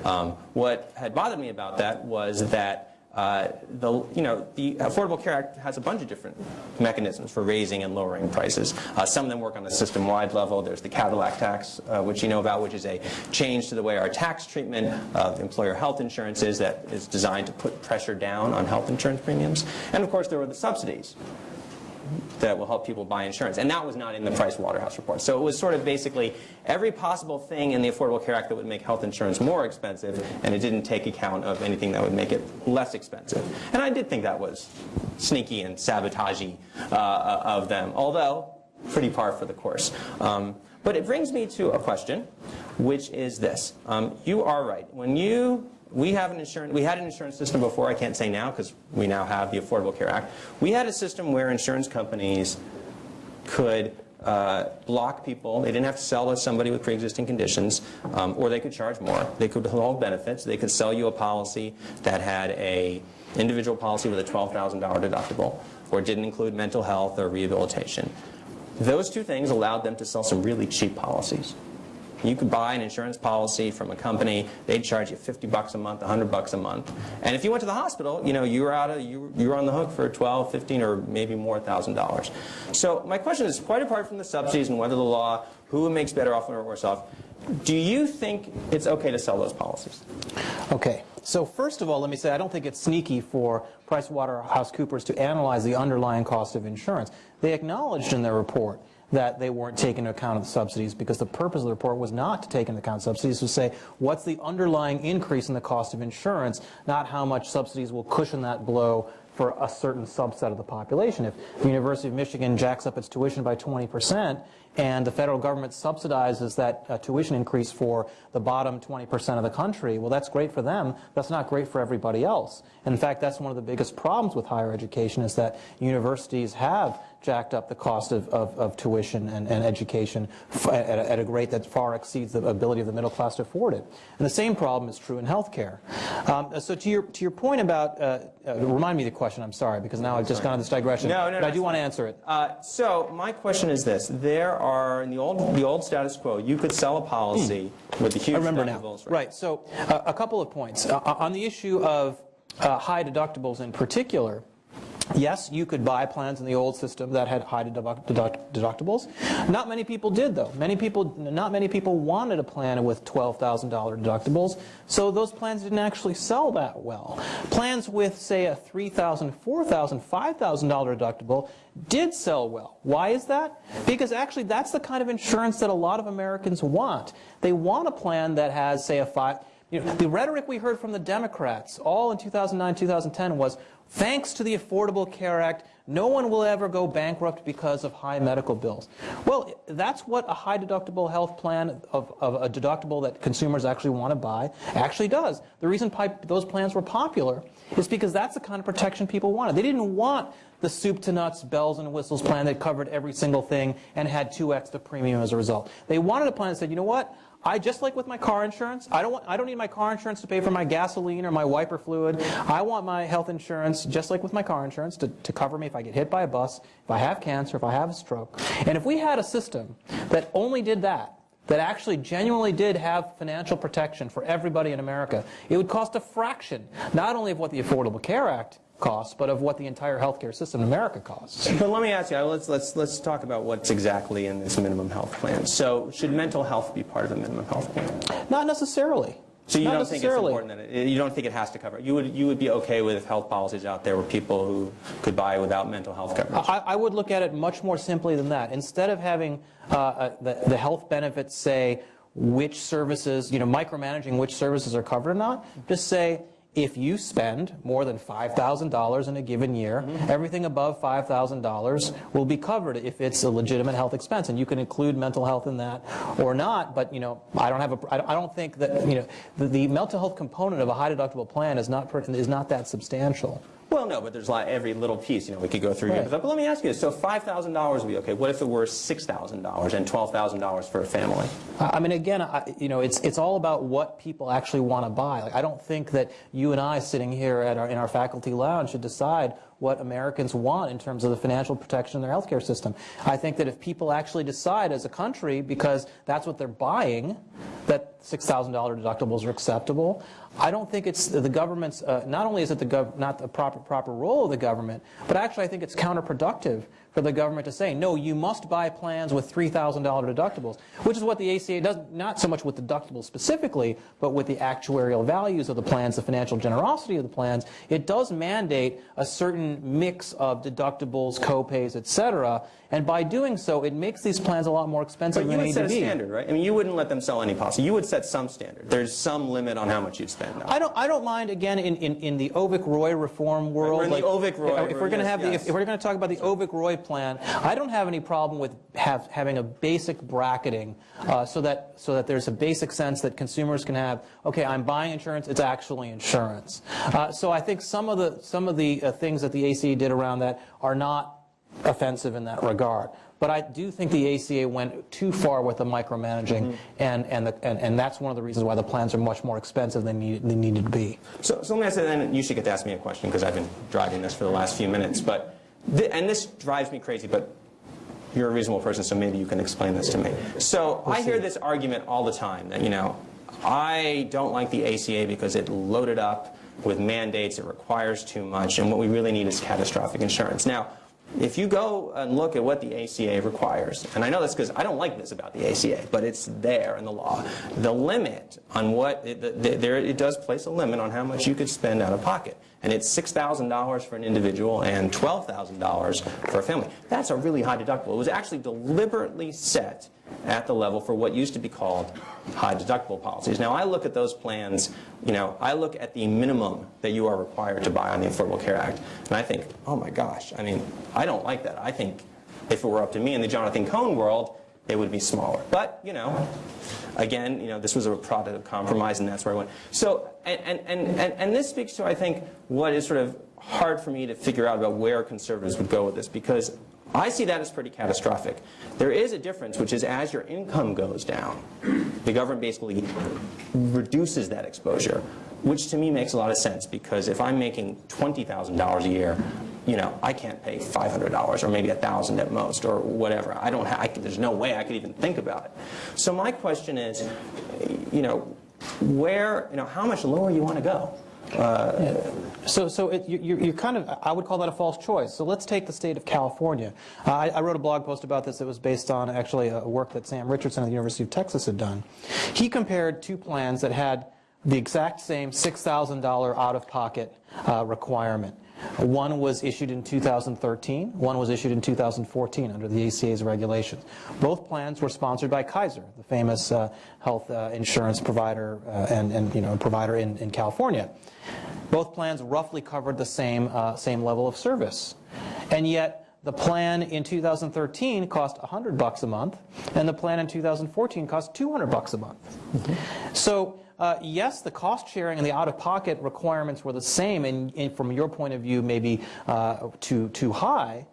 Um, what had bothered me about that was that uh, the, you know, the Affordable Care Act has a bunch of different mechanisms for raising and lowering prices. Uh, some of them work on a system-wide level. There's the Cadillac tax, uh, which you know about, which is a change to the way our tax treatment of employer health insurance is that is designed to put pressure down on health insurance premiums. And of course, there were the subsidies that will help people buy insurance. And that was not in the Price Waterhouse report. So it was sort of basically every possible thing in the Affordable Care Act that would make health insurance more expensive, and it didn't take account of anything that would make it less expensive. And I did think that was sneaky and sabotagey uh, of them, although pretty par for the course. Um, but it brings me to a question, which is this. Um, you are right. When you we have an insurance, we had an insurance system before, I can't say now because we now have the Affordable Care Act. We had a system where insurance companies could uh, block people. They didn't have to sell to somebody with pre-existing conditions, um, or they could charge more. They could hold benefits. They could sell you a policy that had a individual policy with a $12,000 deductible, or didn't include mental health or rehabilitation. Those two things allowed them to sell some really cheap policies. You could buy an insurance policy from a company. They'd charge you 50 bucks a month, 100 bucks a month. And if you went to the hospital, you know, you were out of, you, you were on the hook for 12, 15, or maybe more thousand dollars. So my question is, quite apart from the subsidies and whether the law, who makes better off or worse off, do you think it's okay to sell those policies? Okay. So first of all, let me say I don't think it's sneaky for PricewaterhouseCoopers to analyze the underlying cost of insurance. They acknowledged in their report that they weren't taking into account of the subsidies because the purpose of the report was not to take into account subsidies, to say what's the underlying increase in the cost of insurance, not how much subsidies will cushion that blow for a certain subset of the population. If the University of Michigan jacks up its tuition by 20% and the federal government subsidizes that uh, tuition increase for the bottom 20% of the country, well, that's great for them. That's not great for everybody else. In fact, that's one of the biggest problems with higher education is that universities have jacked up the cost of, of, of tuition and, and education at a, at a, rate that far exceeds the ability of the middle class to afford it. And the same problem is true in healthcare. Um, so to your, to your point about, uh, uh, remind me the question, I'm sorry, because now I've just gone on this digression. No, no, but no, I do want to answer it. Uh, so my question is this. There are, in the old, the old status quo, you could sell a policy hmm. with the huge I remember now. Right. right. So uh, a couple of points. Uh, on the issue of uh, high deductibles in particular, Yes, you could buy plans in the old system that had high deduct deductibles. Not many people did, though. Many people, not many people wanted a plan with $12,000 deductibles, so those plans didn't actually sell that well. Plans with, say, a $3,000, $4,000, $5,000 deductible did sell well. Why is that? Because actually that's the kind of insurance that a lot of Americans want. They want a plan that has, say, a five, you know, the rhetoric we heard from the Democrats all in 2009, 2010 was, Thanks to the Affordable Care Act, no one will ever go bankrupt because of high medical bills. Well, that's what a high deductible health plan of, of a deductible that consumers actually want to buy actually does. The reason those plans were popular is because that's the kind of protection people wanted. They didn't want the soup to nuts bells and whistles plan that covered every single thing and had 2x the premium as a result. They wanted a plan that said, you know what, I just like with my car insurance, I don't want, I don't need my car insurance to pay for my gasoline or my wiper fluid. I want my health insurance, just like with my car insurance, to, to cover me if I get hit by a bus, if I have cancer, if I have a stroke. And if we had a system that only did that, that actually genuinely did have financial protection for everybody in America, it would cost a fraction, not only of what the Affordable Care Act costs, but of what the entire healthcare system in America costs. But let me ask you, let's, let's, let's talk about what's exactly in this minimum health plan. So should mental health be part of a minimum health plan? Not necessarily. So you Not don't think it's important that it, you don't think it has to cover? You would you would be okay with health policies out there where people who could buy without mental health coverage? I, I would look at it much more simply than that. Instead of having uh, uh, the, the health benefits say which services, you know, micromanaging which services are covered or not, just say if you spend more than $5,000 in a given year, mm-hmm. everything above $5,000 will be covered if it's a legitimate health expense. And you can include mental health in that or not, but, you know, I don't have a, I don't- think that, you know, the, the mental health component of a high deductible plan is not, is not that substantial. Well, no, but there's like every little piece. You know, we could go through. Right. here. But let me ask you this: so five thousand dollars would be okay. What if it were six thousand dollars and twelve thousand dollars for a family? I I mean, again, I, you know, it's it's all about what people actually want to buy. Like, I don't think that you and I, sitting here at our, in our faculty lounge, should decide what Americans want in terms of the financial protection in their healthcare system. I think that if people actually decide as a country, because that's what they're buying, that $6,000 deductibles are acceptable. I don't think it's the government's. Uh, not only is it the not the proper proper role of the government, but actually I think it's counterproductive for the government to say, no, you must buy plans with $3,000 deductibles, which is what the ACA does, not so much with deductibles specifically, but with the actuarial values of the plans, the financial generosity of the plans. It does mandate a certain mix of deductibles, copays, et cetera, and by doing so, it makes these plans a lot more expensive But you than they would set a standard, right? I mean, you wouldn't let them sell any policy. You would set some standard. There's some limit on how much you'd spend. I don't. I don't mind. Again, in, in, in the Avik Roy reform world, We're in the Avik Roy, If, if we're going to yes, have the, if, yes. if we're going to talk about the Avik Roy plan, I don't have any problem with have, having a basic bracketing, uh, so that so that there's a basic sense that consumers can have. Okay, I'm buying insurance. It's actually insurance. Uh, so I think some of the some of the uh, things that the ACA did around that are not offensive in that regard. But I do think the ACA went too far with the micromanaging, and, and, the, and, and that's one of the reasons why the plans are much more expensive than need, they needed to be. So, so let me ask you, then you should get to ask me a question because I've been driving this for the last few minutes. But, and this drives me crazy, but you're a reasonable person, so maybe you can explain this to me. So I hear this argument all the time that, you know, I don't like the ACA because it loaded up with mandates, it requires too much, and what we really need is catastrophic insurance. Now, if you go and look at what the ACA requires, and I know this because I don't like this about the ACA, but it's there in the law. The limit on what, it, the, the, there, it does place a limit on how much you could spend out of pocket. And it's $6,000 for an individual and $12,000 for a family. That's a really high deductible. It was actually deliberately set at the level for what used to be called high deductible policies. Now I look at those plans, you know, I look at the minimum that you are required to buy on the Affordable Care Act, and I think, oh my gosh, I mean, I don't like that. I think if it were up to me in the Jonathan Cohn world, it would be smaller. But, you know, again, you know, this was a product of compromise, and that's where I went. So, and, and, and, and, this speaks to, I think, what is sort of hard for me to figure out about where conservatives would go with this, because I see that as pretty catastrophic. There is a difference, which is as your income goes down, the government basically reduces that exposure, which to me makes a lot of sense, because if I'm making $20,000 a year, you know, I can't pay $500 or maybe 1000 at most or whatever. I don't have, I, there's no way I could even think about it. So my question is, you know, where, you know, how much lower you want to go? So, so it, you, you're kind of, I would call that a false choice. So let's take the state of California. Uh, I, I wrote a blog post about this that was based on actually a work that Sam Richardson at the University of Texas had done. He compared two plans that had the exact same $6,000 out-of-pocket uh, requirement. One was issued in 2013, one was issued in 2014 under the ACA's regulations. Both plans were sponsored by Kaiser, the famous uh, health uh, insurance provider uh, and, and you know provider in, in California. Both plans roughly covered the same uh, same level of service, and yet the plan in 2013 cost 100 bucks a month, and the plan in 2014 cost 200 bucks a month. So uh, yes, the cost sharing and the out-of-pocket requirements were the same, and, and from your point of view, maybe uh, too too high.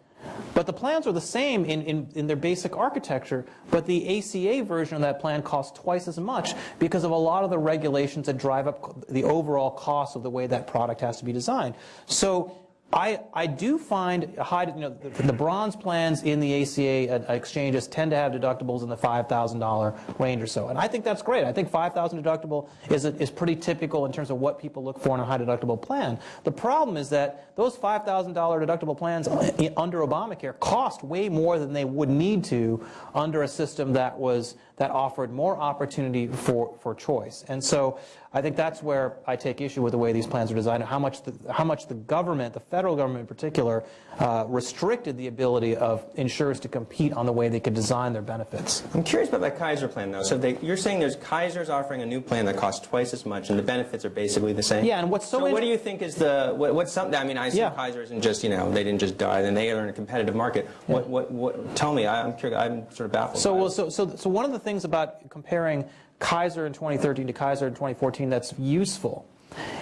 But the plans are the same in, in, in their basic architecture, but the ACA version of that plan costs twice as much because of a lot of the regulations that drive up the overall cost of the way that product has to be designed. So I, I do find high, you know, the, the bronze plans in the ACA uh, exchanges tend to have deductibles in the $5,000 range or so. And I think that's great. I think 5,000 deductible is, a, is pretty typical in terms of what people look for in a high deductible plan. The problem is that those $5,000 deductible plans under Obamacare cost way more than they would need to under a system that was that offered more opportunity for, for choice. And so I think that's where I take issue with the way these plans are designed, how much the, how much the government, the federal government in particular, uh, restricted the ability of insurers to compete on the way they could design their benefits. I'm curious about that Kaiser plan, though. So they, you're saying there's Kaiser's offering a new plan that costs twice as much, and the benefits are basically the same. Yeah, and what's so so what do you think is the what, what's something? I mean, I assume Yeah. Kaiser isn't just you know they didn't just die, then they are in a competitive market. What what what? Tell me, I, I'm curious. I'm sort of baffled. So, well, so, so, so one of the things about comparing Kaiser in 2013 to Kaiser in 2014 that's useful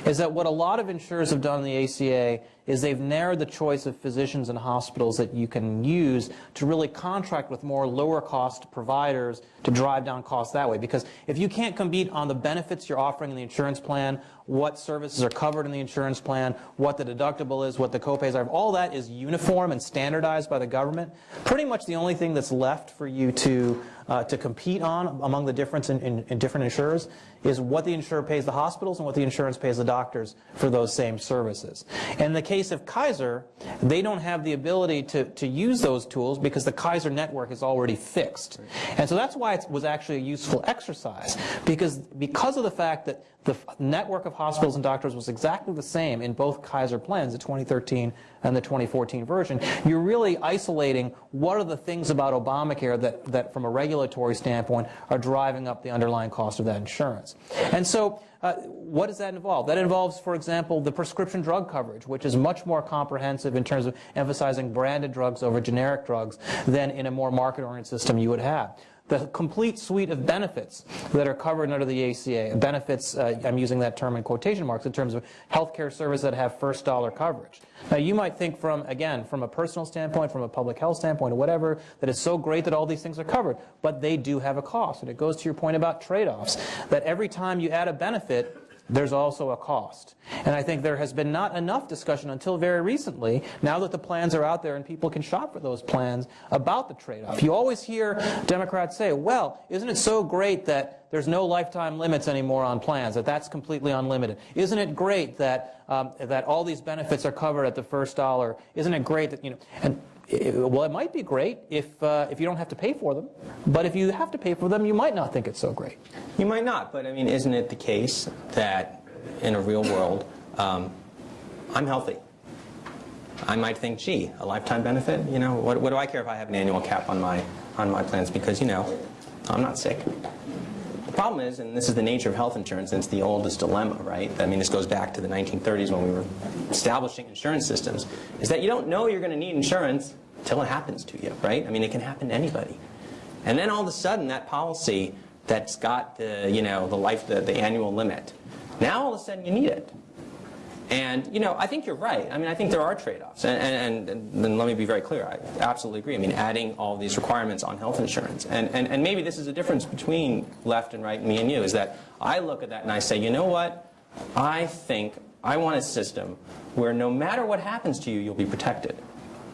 is that what a lot of insurers have done in the ACA is they've narrowed the choice of physicians and hospitals that you can use to really contract with more lower cost providers to drive down costs that way. Because if you can't compete on the benefits you're offering in the insurance plan, what services are covered in the insurance plan, what the deductible is, what the copays are, all that is uniform and standardized by the government, pretty much the only thing that's left for you to, uh, to compete on among the difference in, in, in different insurers is what the insurer pays the hospitals and what the insurance pays the doctors for those same services. In the case of Kaiser, they don't have the ability to, to use those tools because the Kaiser network is already fixed. And so that's why it was actually a useful exercise because, because of the fact that the network of hospitals and doctors was exactly the same in both Kaiser plans, the 2013 and the 2014 version, you're really isolating what are the things about Obamacare that, that from a regulatory standpoint are driving up the underlying cost of that insurance. And so uh, what does that involve? That involves, for example, the prescription drug coverage, which is much more comprehensive in terms of emphasizing branded drugs over generic drugs than in a more market-oriented system you would have the complete suite of benefits that are covered under the ACA. Benefits, uh, I'm using that term in quotation marks, in terms of healthcare services that have first dollar coverage. Now you might think from, again, from a personal standpoint, from a public health standpoint, or whatever, that it's so great that all these things are covered, but they do have a cost. And it goes to your point about trade-offs, that every time you add a benefit, there's also a cost. And I think there has been not enough discussion until very recently, now that the plans are out there and people can shop for those plans, about the trade-off. You always hear Democrats say, well, isn't it so great that there's no lifetime limits anymore on plans, that that's completely unlimited? Isn't it great that, um, that all these benefits are covered at the first dollar? Isn't it great that, you know, and it- well, it might be great if, uh, if you don't have to pay for them, but if you have to pay for them, you might not think it's so great. You might not, but I mean, isn't it the case that in a real world, um, I'm healthy? I might think, gee, a lifetime benefit? You know, what, what do I care if I have an annual cap on my on my plans? Because you know, I'm not sick. The problem is, and this is the nature of health insurance, and it's the oldest dilemma, right? I mean, this goes back to the 1930s when we were establishing insurance systems, is that you don't know you're going to need insurance till it happens to you, right? I mean, it can happen to anybody. And then all of a sudden, that policy that's got the, you know, the life, the, the annual limit, now all of a sudden you need it. And, you know, I think you're right. I mean, I think there are trade-offs. And, and, and, and let me be very clear. I absolutely agree. I mean, adding all these requirements on health insurance. And, and, and maybe this is a difference between left and right, me and you, is that I look at that and I say, you know what? I think I want a system where no matter what happens to you, you'll be protected.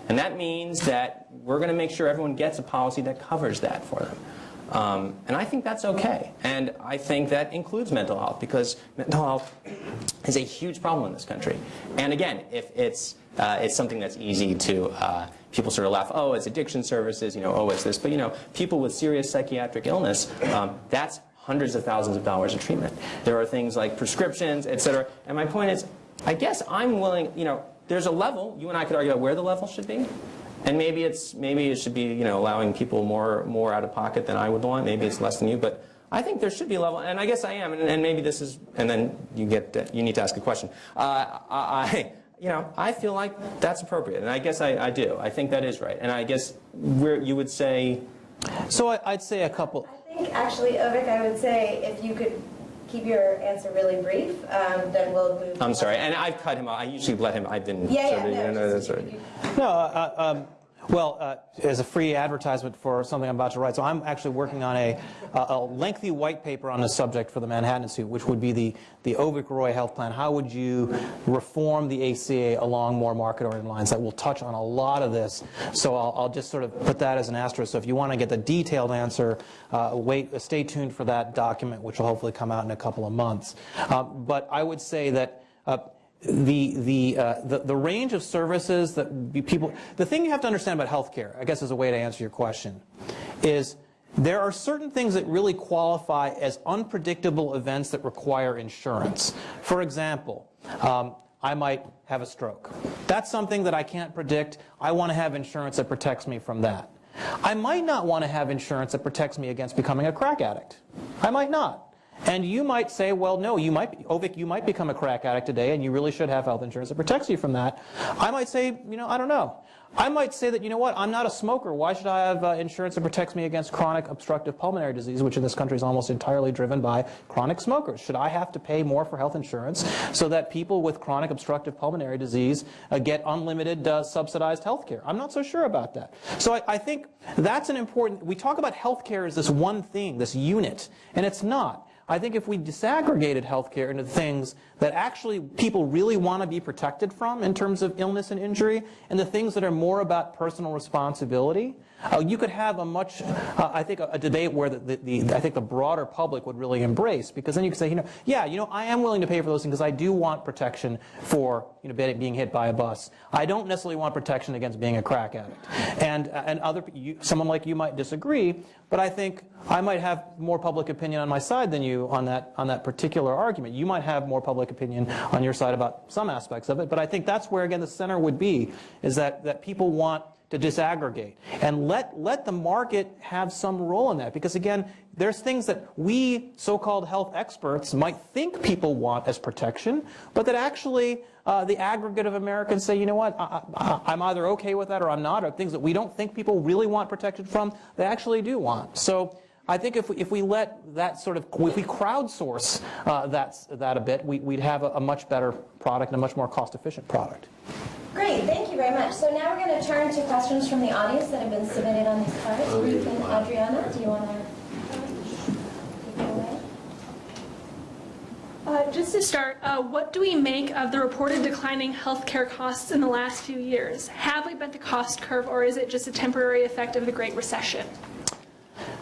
And that means that we're going to make sure everyone gets a policy that covers that for them. Um, and I think that's okay. And I think that includes mental health because mental health is a huge problem in this country. And again, if it's, uh, it's something that's easy to, uh, people sort of laugh, oh, it's addiction services, you know, oh, it's this. But, you know, people with serious psychiatric illness, um, that's hundreds of thousands of dollars of treatment. There are things like prescriptions, et cetera. And my point is, I guess I'm willing, you know, there's a level, you and I could argue about where the level should be. And maybe it's maybe it should be you know allowing people more more out of pocket than I would want. Maybe it's less than you, but I think there should be a level, and I guess I am. And, and maybe this is, and then you get you need to ask a question. Uh, I, I you know I feel like that's appropriate, and I guess I, I do. I think that is right, and I guess where you would say, So I, I'd say a couple. I think actually, Avik, I would say if you could keep your answer really brief, um, then we'll move. I'm sorry, and I've cut him off. I usually let him. I didn't. Yeah, yeah, no, no, just- that's right. No, uh, um, Well, uh, as a free advertisement for something I'm about to write, so I'm actually working on a, a lengthy white paper on this subject for the Manhattan Institute, which would be the, the Avik-Roy Health Plan. How would you reform the ACA along more market-oriented lines? That will touch on a lot of this, so I'll, I'll just sort of put that as an asterisk. So if you want to get the detailed answer, uh, wait, uh, stay tuned for that document, which will hopefully come out in a couple of months. Uh, but I would say that uh, the, the, uh, the, the range of services that people, the thing you have to understand about healthcare, I guess is a way to answer your question, is there are certain things that really qualify as unpredictable events that require insurance. For example, um, I might have a stroke. That's something that I can't predict. I want to have insurance that protects me from that. I might not want to have insurance that protects me against becoming a crack addict. I might not. And you might say, well, no, you might, Avik, you might become a crack addict today, and you really should have health insurance that protects you from that. I might say, you know, I don't know. I might say that, you know what, I'm not a smoker. Why should I have uh, insurance that protects me against chronic obstructive pulmonary disease, which in this country is almost entirely driven by chronic smokers? Should I have to pay more for health insurance so that people with chronic obstructive pulmonary disease uh, get unlimited uh, subsidized health care? I'm not so sure about that. So I, I think that's an important, we talk about health care as this one thing, this unit, and it's not. I think if we disaggregated healthcare into things that actually people really want to be protected from in terms of illness and injury, and the things that are more about personal responsibility, uh, you could have a much, uh, I think, a, a, debate where the, the, the, I think the broader public would really embrace, because then you could say, you know, yeah, you know, I am willing to pay for those things because I do want protection for, you know, being hit by a bus. I don't necessarily want protection against being a crack addict. And, uh, and other, you, someone like you might disagree, but I think I might have more public opinion on my side than you on that, on that particular argument. You might have more public opinion on your side about some aspects of it, but I think that's where, again, the center would be, is that, that people want to disaggregate and let, let the market have some role in that. Because again, there's things that we so-called health experts might think people want as protection, but that actually uh, the aggregate of Americans say, you know what, I, am either okay with that or I'm not, or things that we don't think people really want protected from, they actually do want. So I think if we, if we let that sort of, if we crowdsource uh, that, that a bit, we, would have a, a much better product and a much more cost-efficient product. Great, thank you very much. So now we're going to turn to questions from the audience that have been submitted on these cards. Ruth and Adriana, do you want to take it away? Uh, just to start, uh, what do we make of the reported declining healthcare costs in the last few years? Have we bent the cost curve, or is it just a temporary effect of the Great Recession?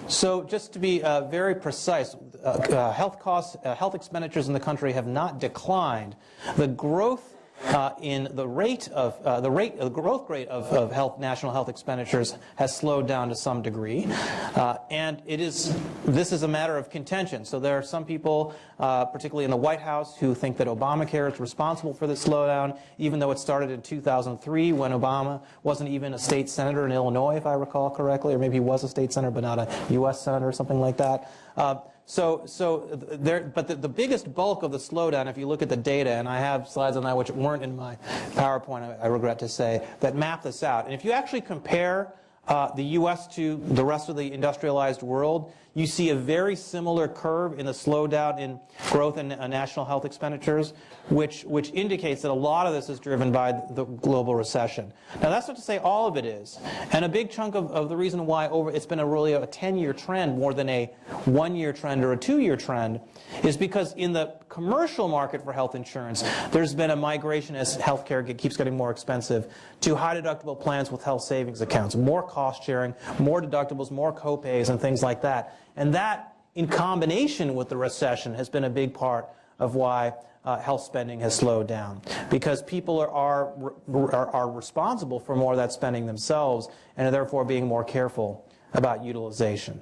So just to be uh, very precise, uh, uh, health costs, uh, health expenditures in the country have not declined. The growth uh, in the rate of uh, the rate the growth rate of, of health national health expenditures has slowed down to some degree. Uh, and it is this is a matter of contention. So there are some people uh, particularly in the White House who think that Obamacare is responsible for the slowdown even though it started in 2003 when Obama wasn't even a state senator in Illinois if I recall correctly or maybe he was a state senator but not a US senator or something like that. Uh, so, so there, but the, the biggest bulk of the slowdown, if you look at the data, and I have slides on that which weren't in my PowerPoint, I, I regret to say, that map this out. And if you actually compare uh, the U.S. to the rest of the industrialized world, you see a very similar curve in the slowdown in growth in uh, national health expenditures, which, which indicates that a lot of this is driven by the global recession. Now that's not to say all of it is. And a big chunk of, of the reason why over, it's been a really a 10-year trend more than a one-year trend or a two-year trend is because in the commercial market for health insurance, there's been a migration as healthcare keeps getting more expensive to high deductible plans with health savings accounts, more cost sharing, more deductibles, more copays and things like that. And that, in combination with the recession, has been a big part of why uh, health spending has slowed down. Because people are, are, are, are responsible for more of that spending themselves and are therefore being more careful about utilization.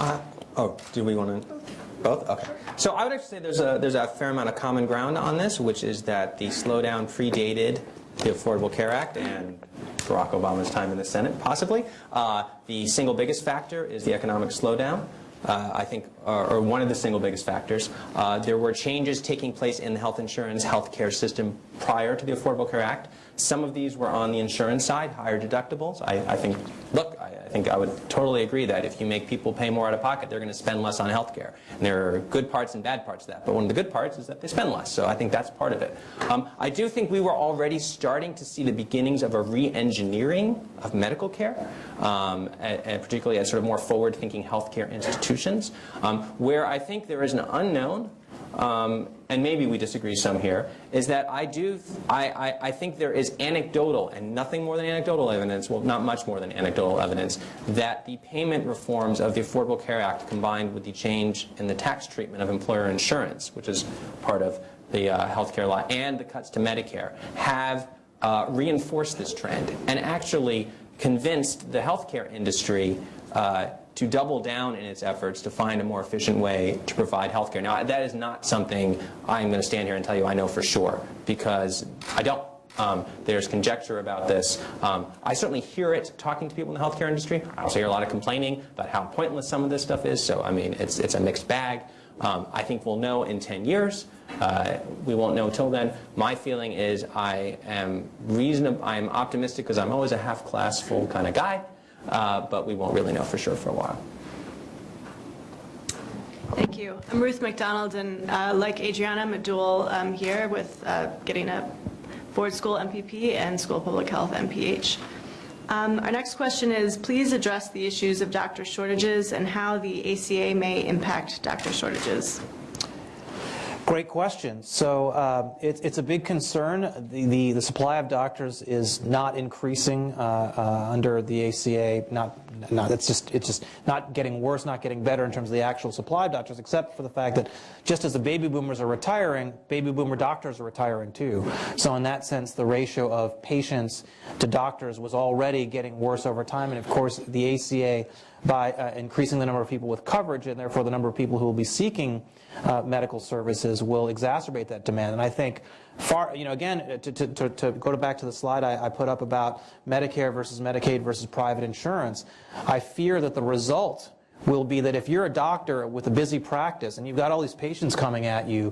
Uh, oh, do we want to? Both? Okay. So I would actually say there's a, there's a fair amount of common ground on this, which is that the slowdown predated the Affordable Care Act and Barack Obama's time in the Senate, possibly. Uh, the single biggest factor is the economic slowdown. Uh, I think, or, or, one of the single biggest factors. Uh, there were changes taking place in the health insurance health care system prior to the Affordable Care Act Some of these were on the insurance side, higher deductibles. I, I think, look, I, I think I would totally agree that if you make people pay more out of pocket, they're going to spend less on health care. And there are good parts and bad parts to that. But one of the good parts is that they spend less. So I think that's part of it. Um, I do think we were already starting to see the beginnings of a re-engineering of medical care, um, and, and particularly at sort of more forward-thinking healthcare institutions, um, where I think there is an unknown um, and maybe we disagree some here, is that I do, I, I, I, think there is anecdotal and nothing more than anecdotal evidence, well not much more than anecdotal evidence, that the payment reforms of the Affordable Care Act combined with the change in the tax treatment of employer insurance, which is part of the uh, health care law, and the cuts to Medicare, have uh, reinforced this trend and actually convinced the healthcare industry uh, to double down in its efforts to find a more efficient way to provide health care. Now, that is not something I'm going to stand here and tell you I know for sure, because I don't. Um, there's conjecture about this. Um, I certainly hear it talking to people in the healthcare industry. I also hear a lot of complaining about how pointless some of this stuff is. So, I mean, it's, it's a mixed bag. Um, I think we'll know in 10 years. Uh, we won't know till then. My feeling is I am reasonable. I'm optimistic because I'm always a half class full kind of guy uh, but we won't really know for sure for a while. Thank you. I'm Ruth McDonald, and uh, like Adriana, I'm a dual um, here with uh, getting a board school MPP and school public health MPH. Um, our next question is, please address the issues of doctor shortages and how the ACA may impact doctor shortages. Great question. So uh, it, it's a big concern. The, the, the, supply of doctors is not increasing uh, uh, under the ACA. Not, not, it's just, it's just not getting worse, not getting better in terms of the actual supply of doctors, except for the fact that just as the baby boomers are retiring, baby boomer doctors are retiring too. So in that sense, the ratio of patients to doctors was already getting worse over time. And of course, the ACA, by uh, increasing the number of people with coverage and therefore the number of people who will be seeking uh, medical services will exacerbate that demand. And I think far, you know, again, to, to, to go back to the slide I, I put up about Medicare versus Medicaid versus private insurance, I fear that the result will be that if you're a doctor with a busy practice and you've got all these patients coming at you,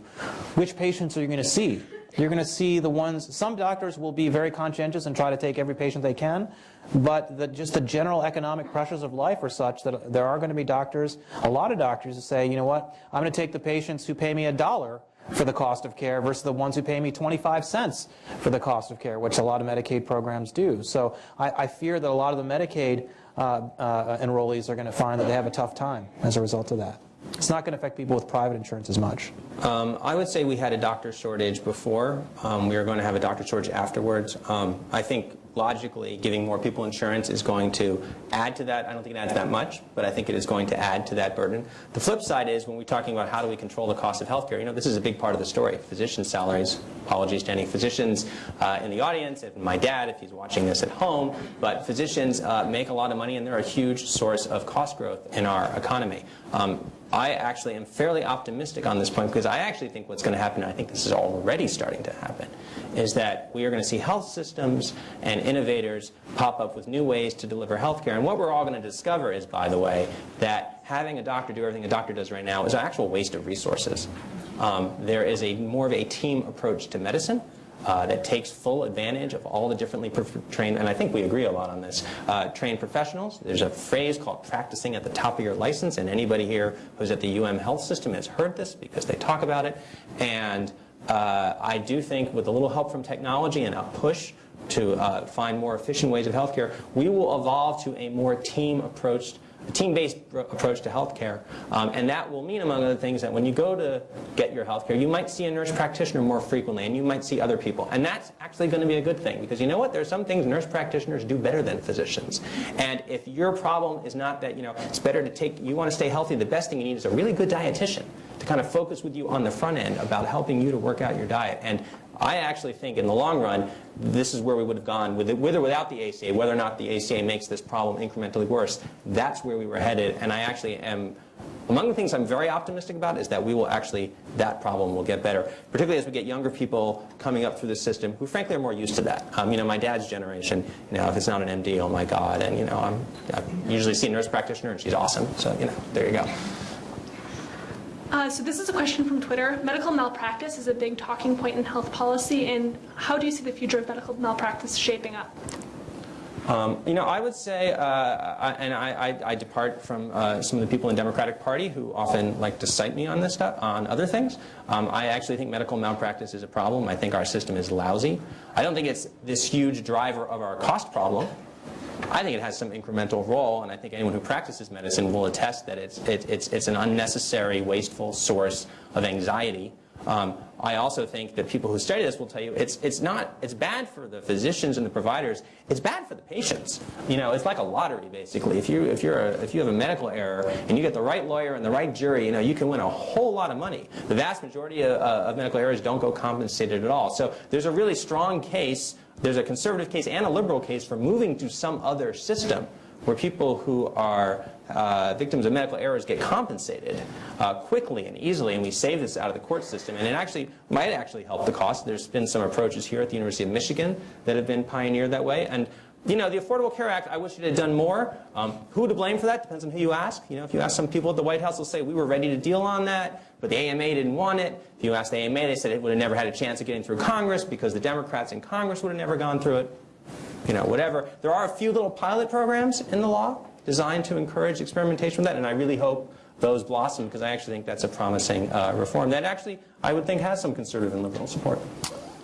which patients are you going to see? You're going to see the ones, some doctors will be very conscientious and try to take every patient they can, but the, just the general economic pressures of life are such that there are going to be doctors, a lot of doctors who say, you know what, I'm going to take the patients who pay me a dollar for the cost of care versus the ones who pay me 25 cents for the cost of care, which a lot of Medicaid programs do. So I, I fear that a lot of the Medicaid enrollees are going to find that they have a tough time as a result of that. It's not going to affect people with private insurance as much. Um, I would say we had a doctor shortage before. Um, we are going to have a doctor shortage afterwards. Um, I think logically giving more people insurance is going to add to that. I don't think it adds that much, but I think it is going to add to that burden. The flip side is when we're talking about how do we control the cost of healthcare, you know, this is a big part of the story. Physician salaries, apologies to any physicians uh, in the audience, and my dad if he's watching this at home, but physicians uh, make a lot of money and they're a huge source of cost growth in our economy. Um, I actually am fairly optimistic on this point because I actually think what's going to happen, and I think this is already starting to happen, is that we are going to see health systems and innovators pop up with new ways to deliver health care. And what we're all going to discover is, by the way, that having a doctor do everything a doctor does right now is an actual waste of resources. Um, there is a more of a team approach to medicine uh, that takes full advantage of all the differently trained, and I think we agree a lot on this, uh, trained professionals. There's a phrase called practicing at the top of your license, and anybody here who's at the UM Health System has heard this because they talk about it. And uh, I do think with a little help from technology and a push to uh, find more efficient ways of healthcare, we will evolve to a more team approach a team-based approach to healthcare. Um, and that will mean, among other things, that when you go to get your healthcare, you might see a nurse practitioner more frequently, and you might see other people. And that's actually going to be a good thing, because you know what? There are some things nurse practitioners do better than physicians. And if your problem is not that, you know, it's better to take, you want to stay healthy, the best thing you need is a really good dietitian to kind of focus with you on the front end about helping you to work out your diet. And I actually think in the long run, this is where we would have gone with, it, with or without the ACA, whether or not the ACA makes this problem incrementally worse. That's where we were headed, and I actually am, among the things I'm very optimistic about is that we will actually, that problem will get better, particularly as we get younger people coming up through the system who frankly are more used to that. Um, you know, my dad's generation, you know, if it's not an MD, oh my God, and you know, I'm, I usually see a nurse practitioner and she's awesome, so you know, there you go. Uh, so this is a question from Twitter. Medical malpractice is a big talking point in health policy, and how do you see the future of medical malpractice shaping up? Um, you know, I would say, uh, I, and I, I, I depart from uh, some of the people in Democratic Party who often like to cite me on this stuff, on other things. Um, I actually think medical malpractice is a problem. I think our system is lousy. I don't think it's this huge driver of our cost problem. I think it has some incremental role, and I think anyone who practices medicine will attest that it's, it, it's, it's an unnecessary, wasteful source of anxiety. Um, I also think that people who study this will tell you it's, it's not, it's bad for the physicians and the providers, it's bad for the patients. You know, it's like a lottery basically. If you, if you're a, if you have a medical error and you get the right lawyer and the right jury, you know, you can win a whole lot of money. The vast majority of, uh, of medical errors don't go compensated at all. So there's a really strong case, there's a conservative case and a liberal case for moving to some other system where people who are uh, victims of medical errors get compensated uh, quickly and easily, and we save this out of the court system. And it actually might actually help the cost. There's been some approaches here at the University of Michigan that have been pioneered that way. And you know, the Affordable Care Act, I wish it had done more. Um, who to blame for that depends on who you ask. You know, if you ask some people at the White House, they'll say, we were ready to deal on that, but the AMA didn't want it. If you asked the AMA, they said it would have never had a chance of getting through Congress because the Democrats in Congress would have never gone through it. You know, whatever. There are a few little pilot programs in the law designed to encourage experimentation with that, and I really hope those blossom because I actually think that's a promising uh, reform that actually I would think has some conservative and liberal support.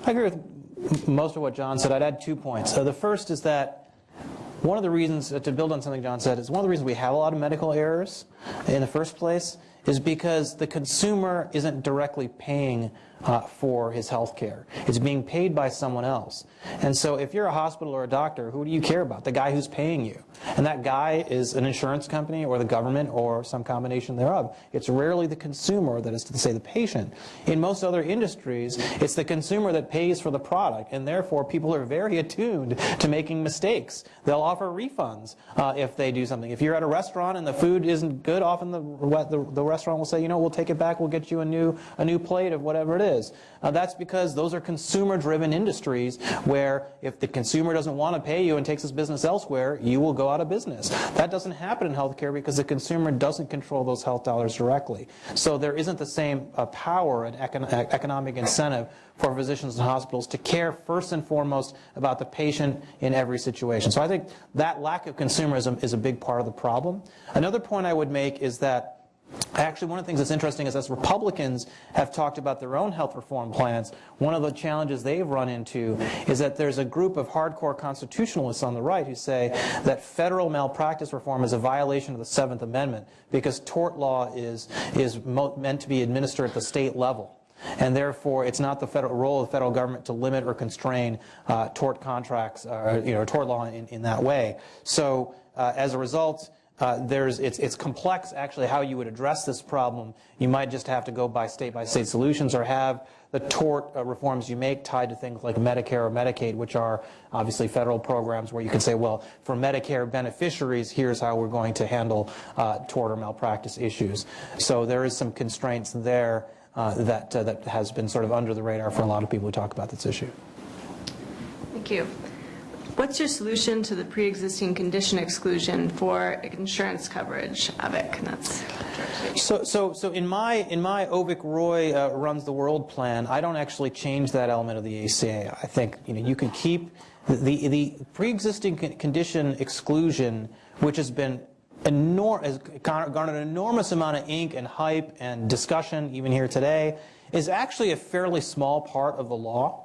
I agree with most of what John said. I'd add two points. So the first is that one of the reasons, to build on something John said, is one of the reasons we have a lot of medical errors in the first place is because the consumer isn't directly paying uh, for his health care. It's being paid by someone else. And so if you're a hospital or a doctor, who do you care about? The guy who's paying you. And that guy is an insurance company or the government or some combination thereof. It's rarely the consumer, that is to say the patient. In most other industries, it's the consumer that pays for the product, and therefore people are very attuned to making mistakes. They'll offer refunds uh, if they do something. If you're at a restaurant and the food isn't good, often the, the, the restaurant will say, you know, we'll take it back, we'll get you a new, a new plate of whatever it is is. Uh, that's because those are consumer-driven industries where if the consumer doesn't want to pay you and takes his business elsewhere, you will go out of business. That doesn't happen in healthcare because the consumer doesn't control those health dollars directly. So there isn't the same uh, power and econ economic incentive for physicians and hospitals to care first and foremost about the patient in every situation. So I think that lack of consumerism is a big part of the problem. Another point I would make is that Actually, one of the things that's interesting is as Republicans have talked about their own health reform plans, one of the challenges they've run into is that there's a group of hardcore constitutionalists on the right who say that federal malpractice reform is a violation of the Seventh Amendment because tort law is, is meant to be administered at the state level. And therefore, it's not the federal role of the federal government to limit or constrain uh, tort contracts, uh, you know, tort law in, in that way. So uh, as a result, uh, there's, it's, it's complex actually how you would address this problem. You might just have to go by state by state solutions or have the tort uh, reforms you make tied to things like Medicare or Medicaid, which are obviously federal programs where you can say, well, for Medicare beneficiaries, here's how we're going to handle uh, tort or malpractice issues. So there is some constraints there uh, that, uh, that has been sort of under the radar for a lot of people who talk about this issue. Thank you. What's your solution to the pre-existing condition exclusion for insurance coverage, Avik? That's so, so, so in my in my Avik Roy uh, runs the world plan, I don't actually change that element of the ACA. I think you know you can keep the the, the pre-existing condition exclusion, which has been enormous, garnered an enormous amount of ink and hype and discussion, even here today, is actually a fairly small part of the law.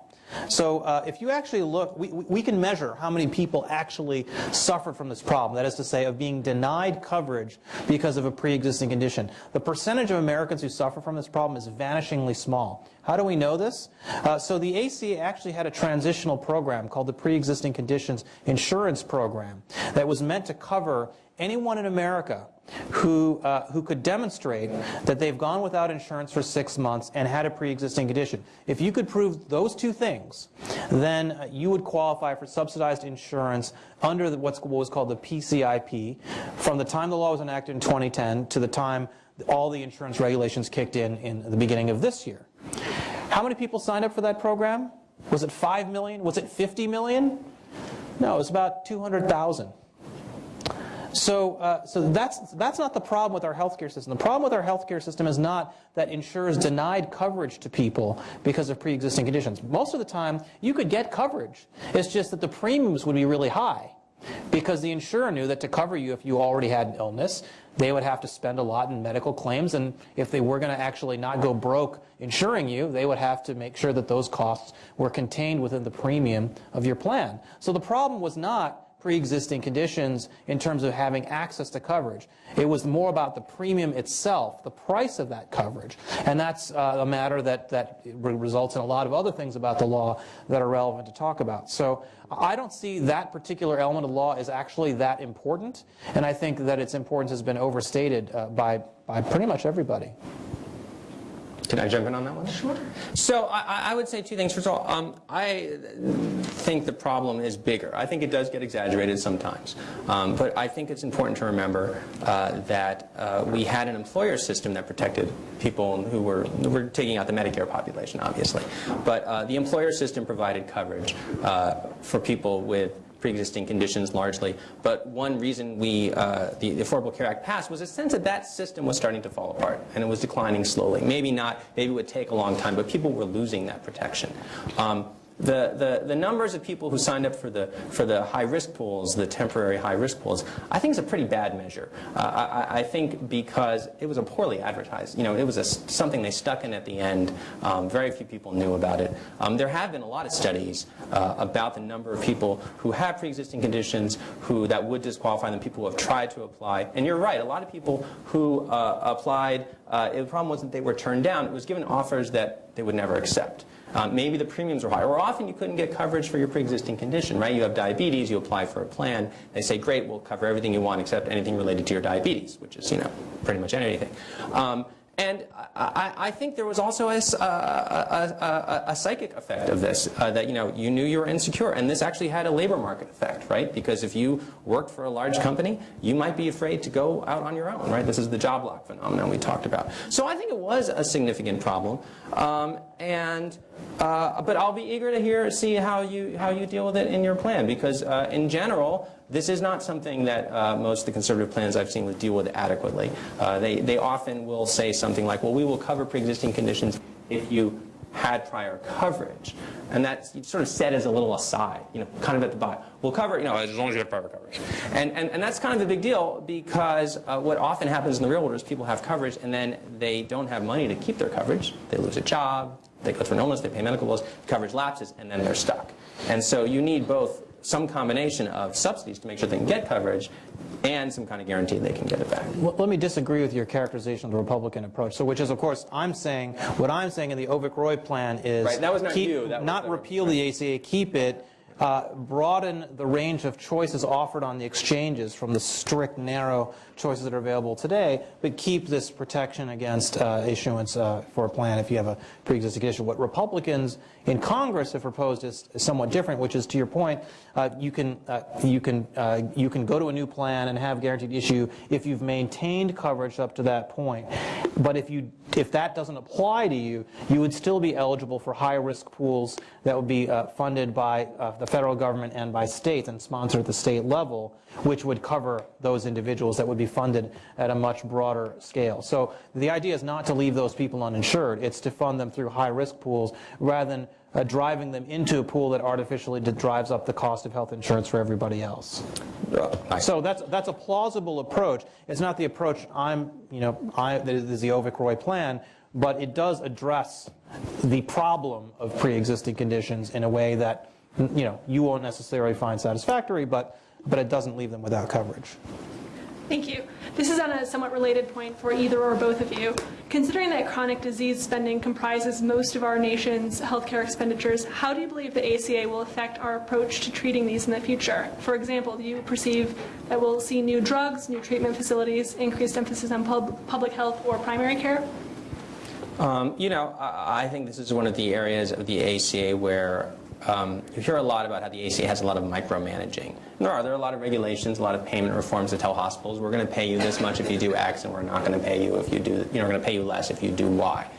So uh, if you actually look, we, we can measure how many people actually suffered from this problem, that is to say, of being denied coverage because of a pre-existing condition. The percentage of Americans who suffer from this problem is vanishingly small. How do we know this? Uh, so the ACA actually had a transitional program called the Pre-Existing Conditions Insurance Program that was meant to cover anyone in America who, uh, who could demonstrate that they've gone without insurance for six months and had a pre-existing condition. If you could prove those two things, then uh, you would qualify for subsidized insurance under the, what's, what was called the PCIP from the time the law was enacted in 2010 to the time all the insurance regulations kicked in in the beginning of this year. How many people signed up for that program? Was it 5 million? Was it 50 million? No, it was about 200,000. So, uh, so that's, that's not the problem with our healthcare system. The problem with our healthcare system is not that insurers denied coverage to people because of pre-existing conditions. Most of the time, you could get coverage. It's just that the premiums would be really high because the insurer knew that to cover you if you already had an illness, they would have to spend a lot in medical claims, and if they were going to actually not go broke insuring you, they would have to make sure that those costs were contained within the premium of your plan. So the problem was not pre-existing conditions in terms of having access to coverage. It was more about the premium itself, the price of that coverage. And that's uh, a matter that, that results in a lot of other things about the law that are relevant to talk about. So I don't see that particular element of law as actually that important, and I think that its importance has been overstated uh, by, by pretty much everybody. Can I jump in on that one? Sure. So I, I would say two things. First of all, um, I think the problem is bigger. I think it does get exaggerated sometimes. Um, but I think it's important to remember uh, that uh, we had an employer system that protected people who were, who were taking out the Medicare population, obviously. But uh, the employer system provided coverage uh, for people with pre-existing conditions largely. But one reason we, uh, the, the, Affordable Care Act passed was a sense that that system was starting to fall apart and it was declining slowly. Maybe not, maybe it would take a long time, but people were losing that protection. Um, the, the, the numbers of people who signed up for the, for the high-risk pools, the temporary high-risk pools, I think is a pretty bad measure. Uh, I, I, think because it was a poorly advertised. You know, it was a, something they stuck in at the end. Um, very few people knew about it. Um, there have been a lot of studies uh, about the number of people who have pre-existing conditions who that would disqualify them, people who have tried to apply. And you're right, a lot of people who uh, applied, uh, the problem wasn't they were turned down. It was given offers that they would never accept. Um, maybe the premiums are high, or often you couldn't get coverage for your pre-existing condition, right? You have diabetes, you apply for a plan, they say, great, we'll cover everything you want except anything related to your diabetes, which is, you know, pretty much anything. Um, and I, I, think there was also a, a, a, a psychic effect of this, uh, that you know you knew you were insecure, and this actually had a labor market effect, right? Because if you worked for a large company, you might be afraid to go out on your own, right? This is the job lock phenomenon we talked about. So I think it was a significant problem, um, and uh, but I'll be eager to hear see how you how you deal with it in your plan, because uh, in general this is not something that uh, most of the conservative plans I've seen would deal with adequately. Uh, they, they often will say something like, well, we will cover pre-existing conditions if you had prior coverage. And that's sort of said as a little aside, you know, kind of at the bottom. We'll cover, you know, as long as you have prior coverage. And, and, and that's kind of a big deal because uh, what often happens in the real world is people have coverage and then they don't have money to keep their coverage. They lose a job, they go through an illness, they pay medical bills, coverage lapses, and then they're stuck. And so you need both some combination of subsidies to make sure they can get coverage and some kind of guarantee they can get it back. Well, let me disagree with your characterization of the Republican approach. So, which is, of course, I'm saying, what I'm saying in the Avik-Roy plan is right, that was not, keep, you. That not repeal the ACA, keep it, uh, broaden the range of choices offered on the exchanges from the strict, narrow choices that are available today, but keep this protection against uh, issuance uh, for a plan if you have a pre-existing condition. What Republicans in Congress have proposed is somewhat different, which is, to your point, uh, you can uh, you can uh, you can go to a new plan and have guaranteed issue if you've maintained coverage up to that point. But if you if that doesn't apply to you, you would still be eligible for high-risk pools that would be funded by the federal government and by states and sponsored at the state level, which would cover those individuals that would be funded at a much broader scale. So the idea is not to leave those people uninsured. It's to fund them through high-risk pools rather than uh, driving them into a pool that artificially drives up the cost of health insurance for everybody else. So that's that's a plausible approach. It's not the approach I'm, you know, I, that is the Avik-Roy plan, but it does address the problem of pre-existing conditions in a way that, you know, you won't necessarily find satisfactory, but but it doesn't leave them without coverage. Thank you. This is on a somewhat related point for either or both of you. Considering that chronic disease spending comprises most of our nation's healthcare expenditures, how do you believe the ACA will affect our approach to treating these in the future? For example, do you perceive that we'll see new drugs, new treatment facilities, increased emphasis on pub public health or primary care? Um, you know, I, I think this is one of the areas of the ACA where um, you hear a lot about how the ACA has a lot of micromanaging. There are. There are a lot of regulations, a lot of payment reforms that tell hospitals, we're going to pay you this much if you do X, and we're not going to pay you if you do, you know, we're going to pay you less if you do Y.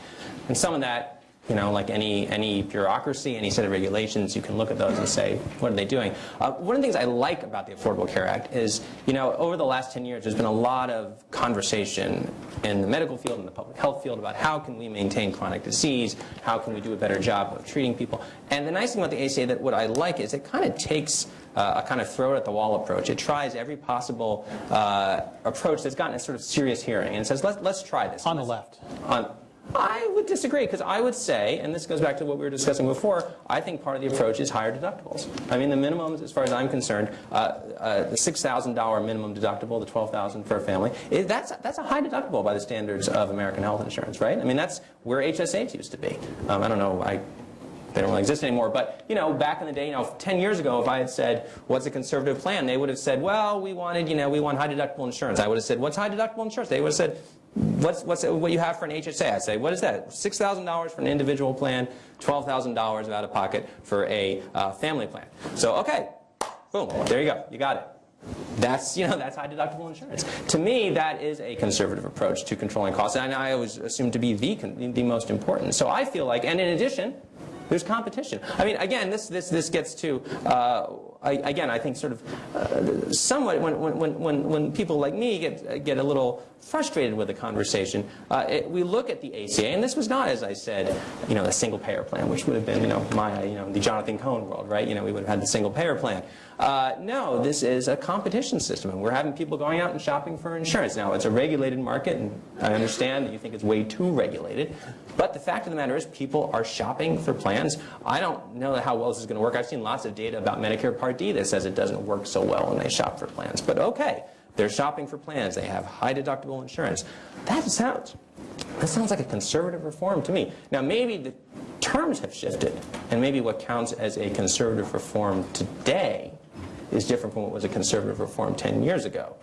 And some of that You know, like any, any bureaucracy, any set of regulations, you can look at those and say, what are they doing? Uh, one of the things I like about the Affordable Care Act is, you know, over the last 10 years, there's been a lot of conversation in the medical field and the public health field about how can we maintain chronic disease, how can we do a better job of treating people. And the nice thing about the ACA that what I like is it kind of takes uh, a kind of throw it at the wall approach. It tries every possible uh, approach that's gotten a sort of serious hearing and says, let's, let's try this. On the left. On, I would disagree because I would say, and this goes back to what we were discussing before, I think part of the approach is higher deductibles. I mean, the minimums, as far as I'm concerned, uh, uh, the $6,000 minimum deductible, the $12,000 for a family, it, that's, that's a high deductible by the standards of American health insurance, right? I mean, that's where HSAs used to be. Um, I don't know, I they don't really exist anymore. But you know, back in the day, you know, 10 years ago, if I had said, "What's a conservative plan?" they would have said, "Well, we wanted, you know, we want high deductible insurance." I would have said, "What's high deductible insurance?" They would have said, "What's what's what you have for an HSA?" I'd say, "What is that? Six thousand dollars for an individual plan, twelve thousand dollars out of pocket for a uh, family plan." So okay, boom, there you go, you got it. That's, you know, that's high deductible insurance. To me, that is a conservative approach to controlling costs, and I always assume to be the, the most important. So I feel like, and in addition, there's competition. I mean, again, this, this, this gets to, uh, I, again, I think sort of uh, somewhat when, when, when, when people like me get, get a little frustrated with the conversation, uh, it, we look at the ACA, and this was not, as I said, you know, a single payer plan, which would have been, you know, my, you know, the Jonathan Cohn world, right? You know, we would have had the single payer plan. Uh, no, this is a competition system, and we're having people going out and shopping for insurance. Now, it's a regulated market, and I understand that you think it's way too regulated, but the fact of the matter is people are shopping for plans. I don't know how well this is going to work. I've seen lots of data about Medicare Part D that says it doesn't work so well when they shop for plans, but okay. They're shopping for plans. They have high deductible insurance. That sounds, that sounds like a conservative reform to me. Now, maybe the terms have shifted, and maybe what counts as a conservative reform today is different from what was a conservative reform 10 years ago.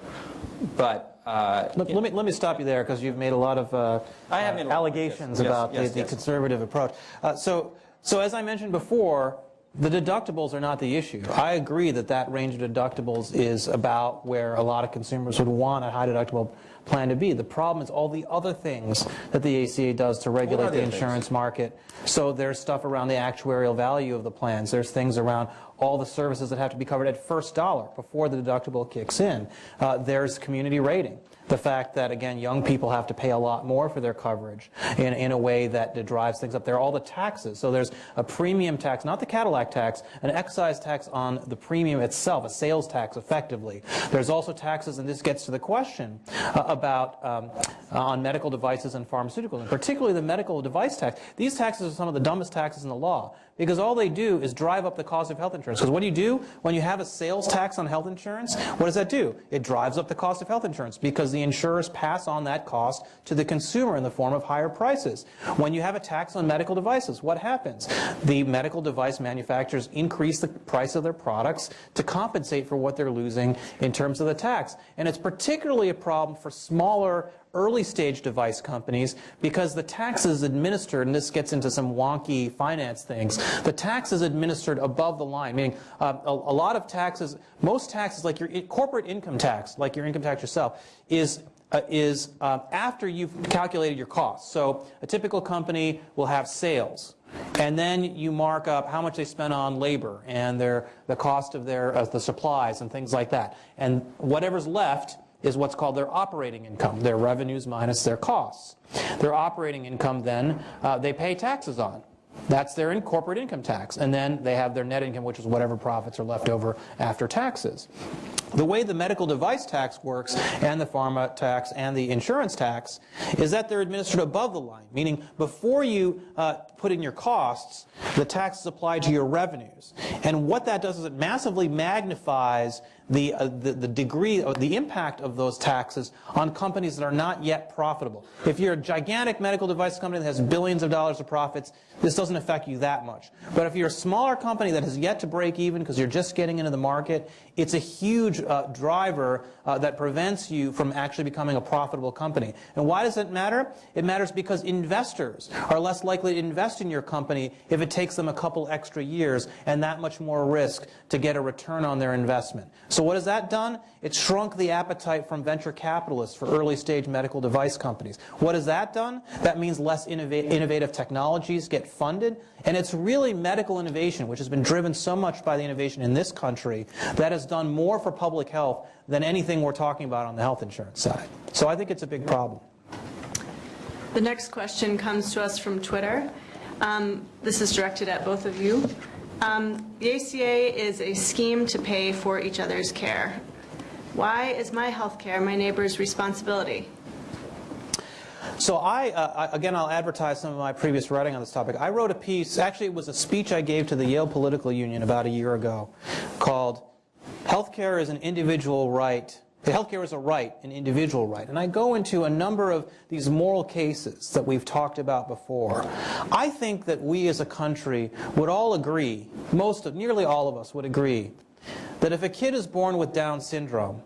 But uh, let, let, me, let me stop you there because you've made a lot of uh, made allegations yes, about yes, the, yes. the conservative approach. Uh, so, so as I mentioned before, the deductibles are not the issue. I agree that that range of deductibles is about where a lot of consumers would want a high deductible plan to be. The problem is all the other things that the ACA does to regulate the insurance market. So there's stuff around the actuarial value of the plans. There's things around all the services that have to be covered at first dollar before the deductible kicks in. Uh, there's community rating. The fact that, again, young people have to pay a lot more for their coverage in, in a way that drives things up. There are all the taxes. So there's a premium tax, not the Cadillac tax, an excise tax on the premium itself, a sales tax effectively. There's also taxes, and this gets to the question uh, about um, on medical devices and pharmaceuticals, and particularly the medical device tax. These taxes are some of the dumbest taxes in the law because all they do is drive up the cost of health insurance. Because what do you do when you have a sales tax on health insurance? What does that do? It drives up the cost of health insurance because the insurers pass on that cost to the consumer in the form of higher prices. When you have a tax on medical devices, what happens? The medical device manufacturers increase the price of their products to compensate for what they're losing in terms of the tax. And it's particularly a problem for smaller early stage device companies because the tax is administered, and this gets into some wonky finance things, the tax is administered above the line, meaning uh, a, a, lot of taxes, most taxes like your corporate income tax, like your income tax yourself, is uh, is uh, after you've calculated your costs. So a typical company will have sales. And then you mark up how much they spent on labor and their, the cost of their, uh, the supplies and things like that. And whatever's left is what's called their operating income, their revenues minus their costs. Their operating income then uh, they pay taxes on. That's their in corporate income tax. And then they have their net income, which is whatever profits are left over after taxes. The way the medical device tax works, and the pharma tax, and the insurance tax, is that they're administered above the line, meaning before you uh, put in your costs, the tax is applied to your revenues. And what that does is it massively magnifies the, uh, the, the, degree, or the impact of those taxes on companies that are not yet profitable. If you're a gigantic medical device company that has billions of dollars of profits, this doesn't affect you that much. But if you're a smaller company that has yet to break even because you're just getting into the market, it's a huge uh, driver uh, that prevents you from actually becoming a profitable company. And why does it matter? It matters because investors are less likely to invest in your company if it takes them a couple extra years and that much more risk to get a return on their investment. So what has that done? It's shrunk the appetite from venture capitalists for early stage medical device companies. What has that done? That means less innova- innovative technologies get funded, and it's really medical innovation, which has been driven so much by the innovation in this country, that has done more for public health than anything we're talking about on the health insurance side. So I think it's a big problem. The next question comes to us from Twitter. Um, This is directed at both of you. Um, The ACA is a scheme to pay for each other's care. Why is my health care my neighbor's responsibility? So I, uh, I- again, I'll advertise some of my previous writing on this topic. I wrote a piece, actually it was a speech I gave to the Yale Political Union about a year ago called Healthcare is an individual right. Healthcare is a right, an individual right. And I go into a number of these moral cases that we've talked about before. I think that we as a country would all agree, most of, nearly all of us would agree, that if a kid is born with Down syndrome,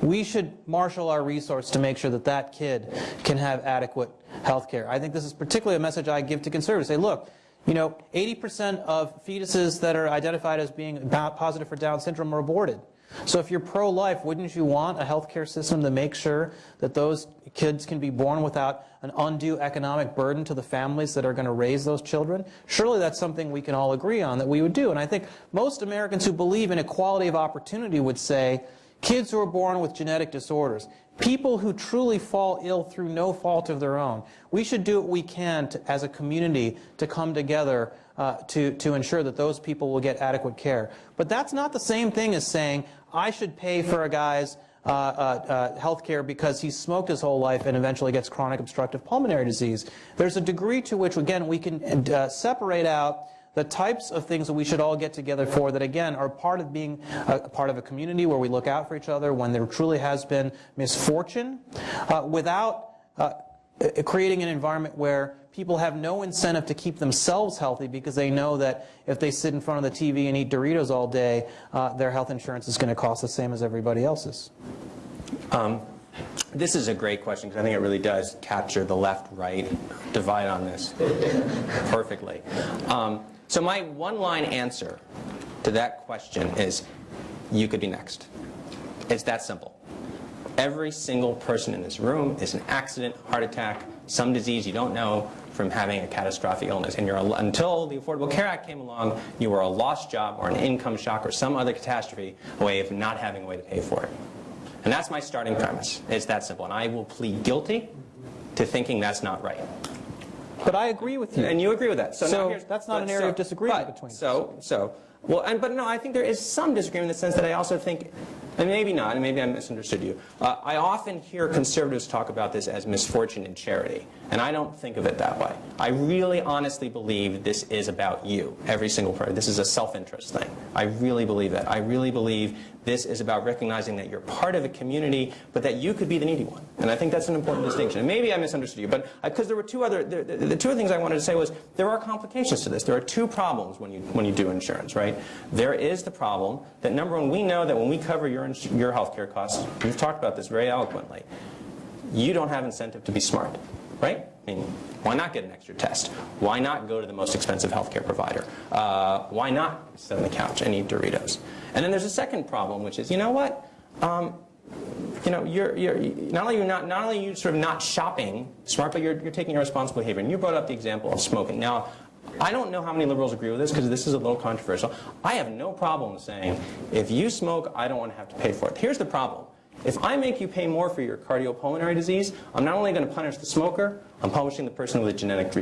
we should marshal our resources to make sure that that kid can have adequate health care. I think this is particularly a message I give to conservatives. Say, look, you know, 80% of fetuses that are identified as being positive for Down syndrome are aborted. So if you're pro-life, wouldn't you want a healthcare system to make sure that those kids can be born without an undue economic burden to the families that are going to raise those children? Surely that's something we can all agree on that we would do. And I think most Americans who believe in equality of opportunity would say, kids who are born with genetic disorders, people who truly fall ill through no fault of their own, we should do what we can to, as a community to come together uh, to, to ensure that those people will get adequate care. But that's not the same thing as saying, I should pay for a guy's uh, uh, uh, health care because he's smoked his whole life and eventually gets chronic obstructive pulmonary disease. There's a degree to which, again, we can uh, separate out the types of things that we should all get together for that, again, are part of being a, part of a community where we look out for each other when there truly has been misfortune, uh, without uh, creating an environment where people have no incentive to keep themselves healthy because they know that if they sit in front of the TV and eat Doritos all day, uh, their health insurance is going to cost the same as everybody else's. Um, this is a great question because I think it really does capture the left-right divide on this perfectly. Um, so my one-line answer to that question is, you could be next. It's that simple. Every single person in this room is an accident, heart attack, some disease you don't know from having a catastrophic illness. And you're until the Affordable Care Act came along, you were a lost job or an income shock or some other catastrophe away of not having a way to pay for it. And that's my starting premise. It's that simple. And I will plead guilty to thinking that's not right. But I agree with you. And you agree with that. So, So that's not an area so- of disagreement but- between us. So, so, well, and, but no, I think there is some disagreement in the sense that I also think, and maybe not, and maybe I misunderstood you. Uh, I often hear conservatives talk about this as misfortune and charity, and I don't think of it that way. I really honestly believe this is about you, every single person. This is a self-interest thing. I really believe that. I really believe this is about recognizing that you're part of a community, but that you could be the needy one. And I think that's an important distinction. And maybe I misunderstood you, but because there were two other, the, the, the two other things I wanted to say was there are complications to this. There are two problems when you when you do insurance, right? There is the problem that number one, we know that when we cover your your health care costs, we've talked about this very eloquently. You don't have incentive to be smart, right? I mean, why not get an extra test? Why not go to the most expensive healthcare provider? Uh, why not sit on the couch and eat Doritos? And then there's a second problem, which is, you know what? Um, you know, you're, you're, not only you're not, not only you sort of not shopping smart, but you're, you're taking irresponsible behavior. And you brought up the example of smoking. Now, I don't know how many liberals agree with this because this is a little controversial. I have no problem saying, if you smoke, I don't want to have to pay for it. Here's the problem. If I make you pay more for your cardiopulmonary disease, I'm not only going to punish the smoker, I'm punishing the person with a genetic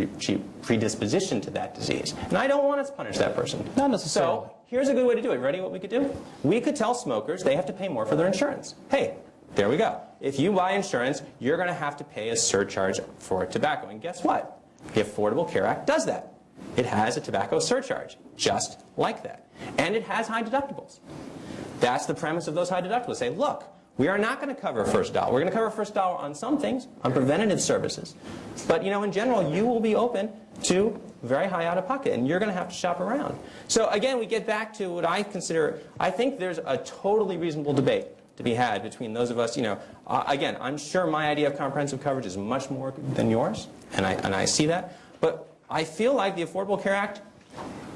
predisposition to that disease. And I don't want to punish that person. Not necessarily. So here's a good way to do it. Ready what we could do? We could tell smokers they have to pay more for their insurance. Hey, there we go. If you buy insurance, you're going to have to pay a surcharge for tobacco. And guess what? The Affordable Care Act does that. It has a tobacco surcharge, just like that. And it has high deductibles. That's the premise of those high deductibles. Say, look, we are not going to cover first dollar. We're going to cover first dollar on some things, on preventative services. But you know, in general, you will be open to very high out of pocket, and you're going to have to shop around. So again, we get back to what I consider, I think there's a totally reasonable debate to be had between those of us, you know, uh, again, I'm sure my idea of comprehensive coverage is much more than yours, and I, and I see that. But I feel like the Affordable Care Act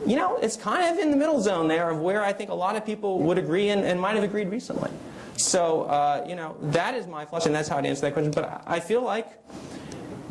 you know, it's kind of in the middle zone there of where I think a lot of people would agree and, and might have agreed recently. So, uh, you know, that is my flush, and that's how I'd answer that question. But I feel like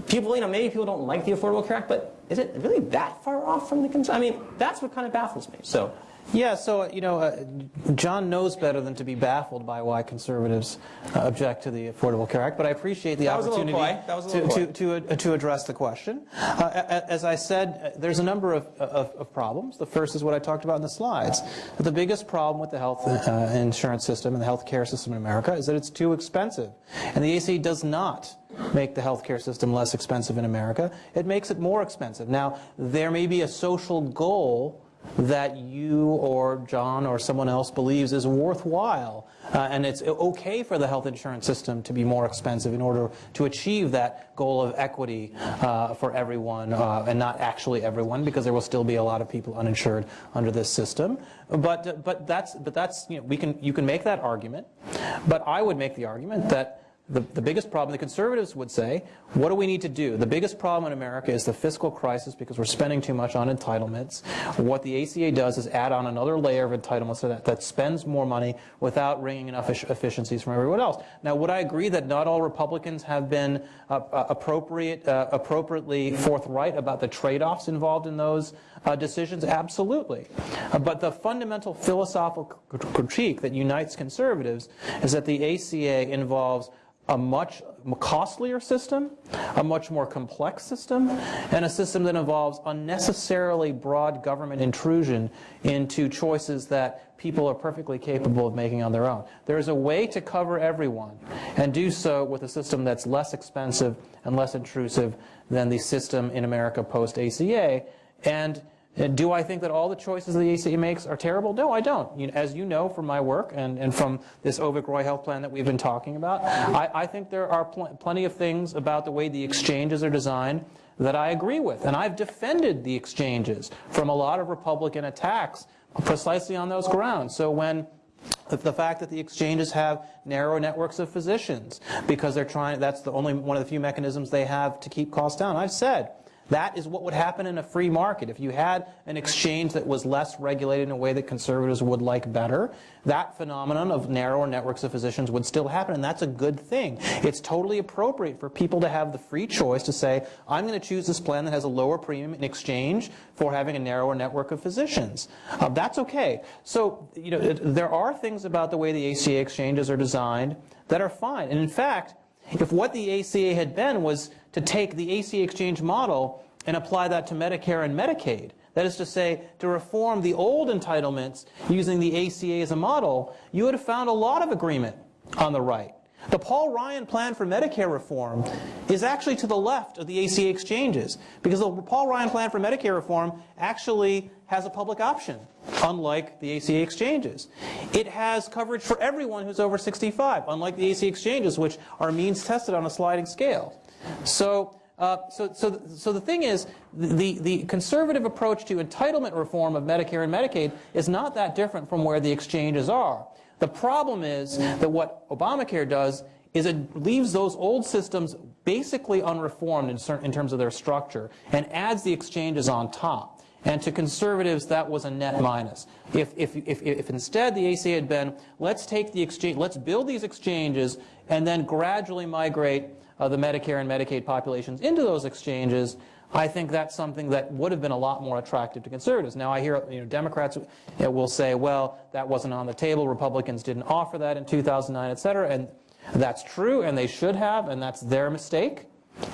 people, you know, maybe people don't like the Affordable Care Act, but is it really that far off from the concern? I mean, that's what kind of baffles me. So, Yeah, so, you know, uh, John knows better than to be baffled by why conservatives uh, object to the Affordable Care Act, but I appreciate the That opportunity. That was a to, to, to, uh, to address the question. Uh, As I said, uh, there's a number of, of, of problems. The first is what I talked about in the slides. The biggest problem with the health uh, insurance system and the health care system in America is that it's too expensive. And the ACA does not make the healthcare system less expensive in America. It makes it more expensive. Now, there may be a social goal that you or John or someone else believes is worthwhile. Uh, and it's okay for the health insurance system to be more expensive in order to achieve that goal of equity uh, for everyone, uh, and not actually everyone, because there will still be a lot of people uninsured under this system. But, but that's, but that's you, know, we can, you can make that argument. But I would make the argument that the, the biggest problem, the conservatives would say, what do we need to do? The biggest problem in America is the fiscal crisis because we're spending too much on entitlements. What the ACA does is add on another layer of entitlements so that, that spends more money without wringing enough efficiencies from everyone else. Now, would I agree that not all Republicans have been uh, uh, appropriate, uh, appropriately forthright about the trade-offs involved in those uh, decisions? Absolutely. Uh, but the fundamental philosophical critique that unites conservatives is that the ACA involves a much costlier system, a much more complex system, and a system that involves unnecessarily broad government intrusion into choices that people are perfectly capable of making on their own. There is a way to cover everyone and do so with a system that's less expensive and less intrusive than the system in America post-ACA. And uh, do I think that all the choices the ACA makes are terrible? No, I don't. You, as you know from my work and, and from this Avik Roy health plan that we've been talking about, I, I think there are pl plenty of things about the way the exchanges are designed that I agree with. And I've defended the exchanges from a lot of Republican attacks precisely on those grounds. So when the fact that the exchanges have narrow networks of physicians because they're trying, that's the only one of the few mechanisms they have to keep costs down. I've said that is what would happen in a free market. If you had an exchange that was less regulated in a way that conservatives would like better, that phenomenon of narrower networks of physicians would still happen, and that's a good thing. It's totally appropriate for people to have the free choice to say, I'm going to choose this plan that has a lower premium in exchange for having a narrower network of physicians. Uh, that's okay. So, you know, there are things about the way the ACA exchanges are designed that are fine. And in fact, if what the ACA had been was to take the ACA exchange model and apply that to Medicare and Medicaid, that is to say, to reform the old entitlements using the ACA as a model, you would have found a lot of agreement on the right. The Paul Ryan plan for Medicare reform is actually to the left of the ACA exchanges because the Paul Ryan plan for Medicare reform actually has a public option, unlike the ACA exchanges. It has coverage for everyone who's over 65, unlike the ACA exchanges, which are means tested on a sliding scale. So, uh, so, so, so the thing is, the, the conservative approach to entitlement reform of Medicare and Medicaid is not that different from where the exchanges are. The problem is that what Obamacare does is it leaves those old systems basically unreformed in, certain, in terms of their structure and adds the exchanges on top. And to conservatives, that was a net minus. If, if, if, if instead the ACA had been, let's take the exchange, let's build these exchanges and then gradually migrate uh, the Medicare and Medicaid populations into those exchanges, I think that's something that would have been a lot more attractive to conservatives. Now I hear you know, Democrats will say, well, that wasn't on the table, Republicans didn't offer that in 2009, et cetera, and that's true, and they should have, and that's their mistake,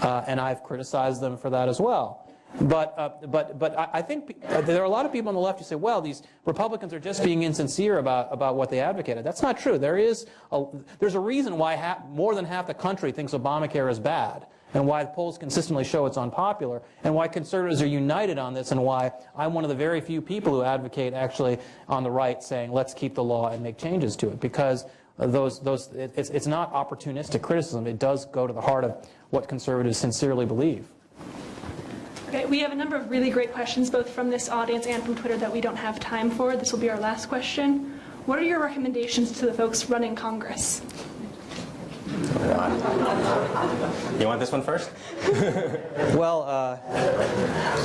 uh, and I've criticized them for that as well. But, uh, but, but I think there are a lot of people on the left who say, well, these Republicans are just being insincere about, about what they advocated. That's not true. There is a, there's a reason why half, more than half the country thinks Obamacare is bad and why polls consistently show it's unpopular, and why conservatives are united on this, and why I'm one of the very few people who advocate actually on the right saying let's keep the law and make changes to it, because those, those, it's, it's not opportunistic criticism. It does go to the heart of what conservatives sincerely believe. Okay, we have a number of really great questions, both from this audience and from Twitter, that we don't have time for. This will be our last question. What are your recommendations to the folks running Congress? You want this one first? Well, uh,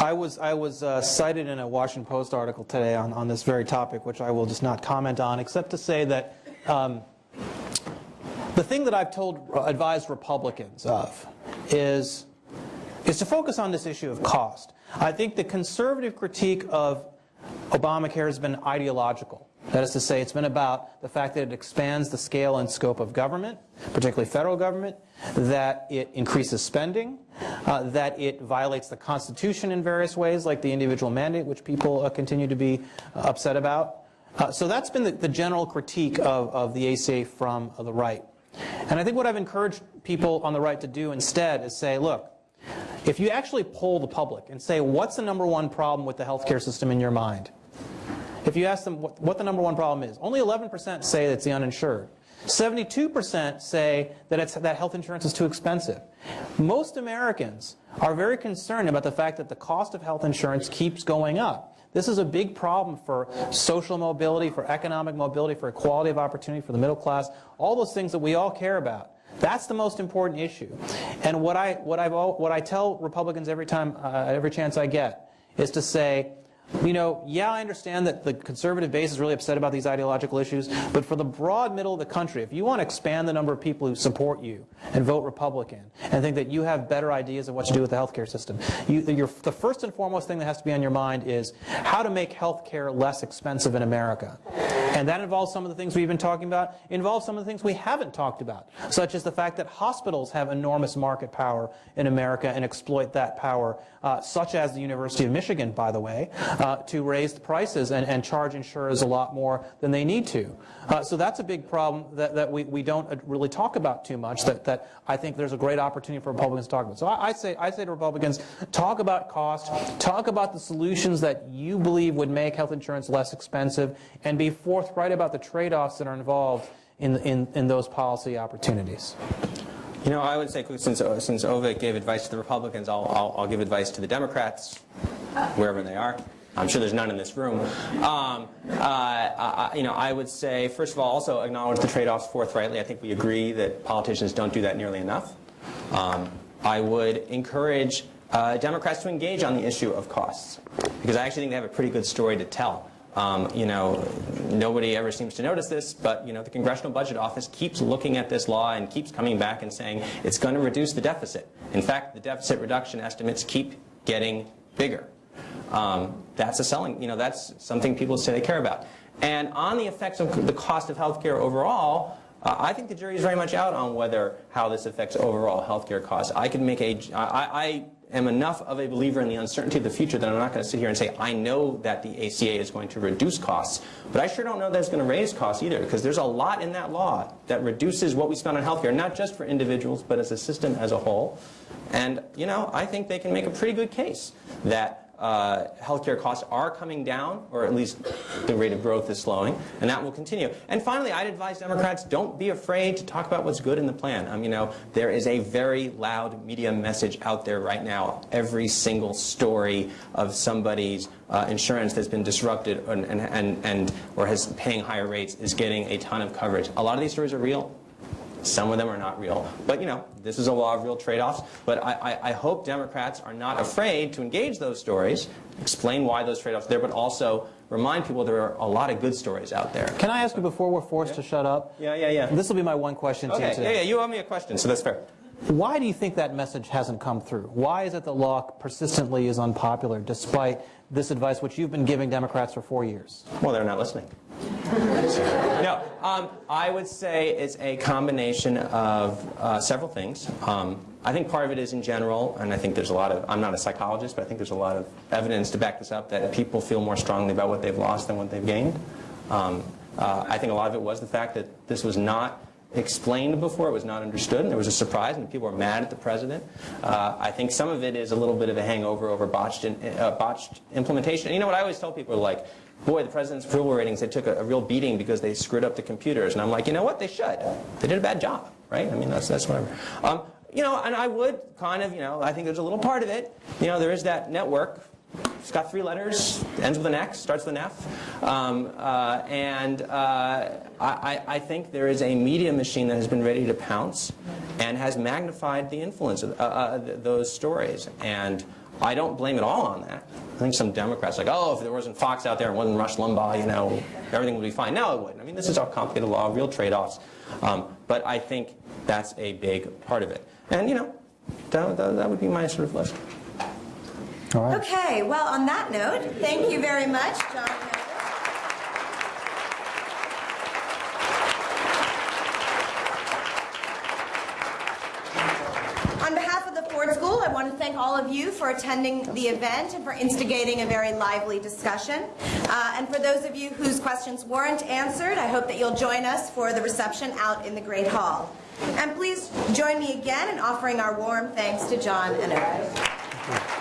I was, I was uh, cited in a Washington Post article today on, on this very topic, which I will just not comment on, except to say that um, the thing that I've told, advised Republicans of is, is to focus on this issue of cost. I think the conservative critique of Obamacare has been ideological. That is to say, it's been about the fact that it expands the scale and scope of government, particularly federal government, that it increases spending, uh, that it violates the Constitution in various ways, like the individual mandate, which people uh, continue to be uh, upset about. Uh, so that's been the, the general critique of, of the ACA from the right. And I think what I've encouraged people on the right to do instead is say, look, if you actually poll the public and say, what's the number one problem with the healthcare system in your mind? If you ask them what, the number one problem is, only 11% say it's the uninsured. 72% say that, it's, that health insurance is too expensive. Most Americans are very concerned about the fact that the cost of health insurance keeps going up. This is a big problem for social mobility, for economic mobility, for equality of opportunity, for the middle class, all those things that we all care about. That's the most important issue. And what I, what I've, what I tell Republicans every time, uh, every chance I get, is to say, you know, yeah, I understand that the conservative base is really upset about these ideological issues, but for the broad middle of the country, if you want to expand the number of people who support you and vote Republican and think that you have better ideas of what to do with the healthcare system, you, the first and foremost thing that has to be on your mind is how to make healthcare less expensive in America. And that involves some of the things we've been talking about, involves some of the things we haven't talked about, such as the fact that hospitals have enormous market power in America and exploit that power, uh, such as the University of Michigan, by the way, uh, to raise the prices and, and charge insurers a lot more than they need to. Uh, so that's a big problem that, that we, we don't really talk about too much, that, that I think there's a great opportunity for Republicans to talk about. So I, I, say, I say to Republicans, talk about cost, talk about the solutions that you believe would make health insurance less expensive, and be forthright about the trade-offs that are involved in, in, in those policy opportunities. You know, I would say, since, since Avik gave advice to the Republicans, I'll, I'll, I'll give advice to the Democrats, wherever they are. I'm sure there's none in this room. Um, uh, I, you know, I would say, first of all, also acknowledge the trade-offs forthrightly. I think we agree that politicians don't do that nearly enough. Um, I would encourage uh, Democrats to engage on the issue of costs, because I actually think they have a pretty good story to tell. Um, you know, nobody ever seems to notice this, but you know, the Congressional Budget Office keeps looking at this law and keeps coming back and saying it's going to reduce the deficit. In fact, the deficit reduction estimates keep getting bigger. Um, that's a selling, you know, that's something people say they care about. And on the effects of the cost of healthcare overall, uh, I think the jury is very much out on whether how this affects overall healthcare costs. I can make a, I, I am enough of a believer in the uncertainty of the future that I'm not going to sit here and say I know that the ACA is going to reduce costs, but I sure don't know that it's going to raise costs either because there's a lot in that law that reduces what we spend on healthcare, not just for individuals, but as a system as a whole. And, you know, I think they can make a pretty good case that uh, healthcare costs are coming down, or at least the rate of growth is slowing, and that will continue. And finally, I'd advise Democrats, don't be afraid to talk about what's good in the plan. Um, you know, there is a very loud media message out there right now. Every single story of somebody's uh, insurance that's been disrupted and, and, and, and or has paying higher rates is getting a ton of coverage. A lot of these stories are real. Some of them are not real. But, you know, this is a law of real trade-offs. But I, I, I, hope Democrats are not afraid to engage those stories, explain why those trade-offs are there, but also remind people there are a lot of good stories out there. Can I ask you before we're forced yeah. to shut up? Yeah, yeah, yeah. This will be my one question okay. to you today. Yeah, yeah, you owe me a question, so that's fair. Why do you think that message hasn't come through? Why is it that law persistently is unpopular despite this advice which you've been giving Democrats for four years? Well, they're not listening. no, um, I would say it's a combination of uh, several things. Um, I think part of it is in general, and I think there's a lot of, I'm not a psychologist, but I think there's a lot of evidence to back this up, that people feel more strongly about what they've lost than what they've gained. Um, uh, I think a lot of it was the fact that this was not explained before, it was not understood, and there was a surprise, and people were mad at the president. Uh, I think some of it is a little bit of a hangover over botched, in, uh, botched implementation. And you know what I always tell people, like, boy, the president's approval ratings, they took a, a, real beating because they screwed up the computers. And I'm like, you know what, they should. They did a bad job, right? I mean, that's, that's whatever. Um, you know, and I would kind of, you know, I think there's a little part of it. You know, there is that network It's got three letters, ends with an X, starts with an F. Um, uh, and uh, I, I think there is a media machine that has been ready to pounce and has magnified the influence of uh, uh, th- those stories. And I don't blame it all on that. I think some Democrats like, oh, if there wasn't Fox out there and wasn't Rush Limbaugh, you know, everything would be fine. No, it wouldn't. I mean, this is all complicated law, real trade-offs. Um, but I think that's a big part of it. And, you know, that, that, that would be my sort of list. Okay, well, on that note, thank you very much, John. On behalf of the Ford School, I want to thank all of you for attending the event and for instigating a very lively discussion. Uh, And for those of you whose questions weren't answered, I hope that you'll join us for the reception out in the Great Hall. And please join me again in offering our warm thanks to John and Avik.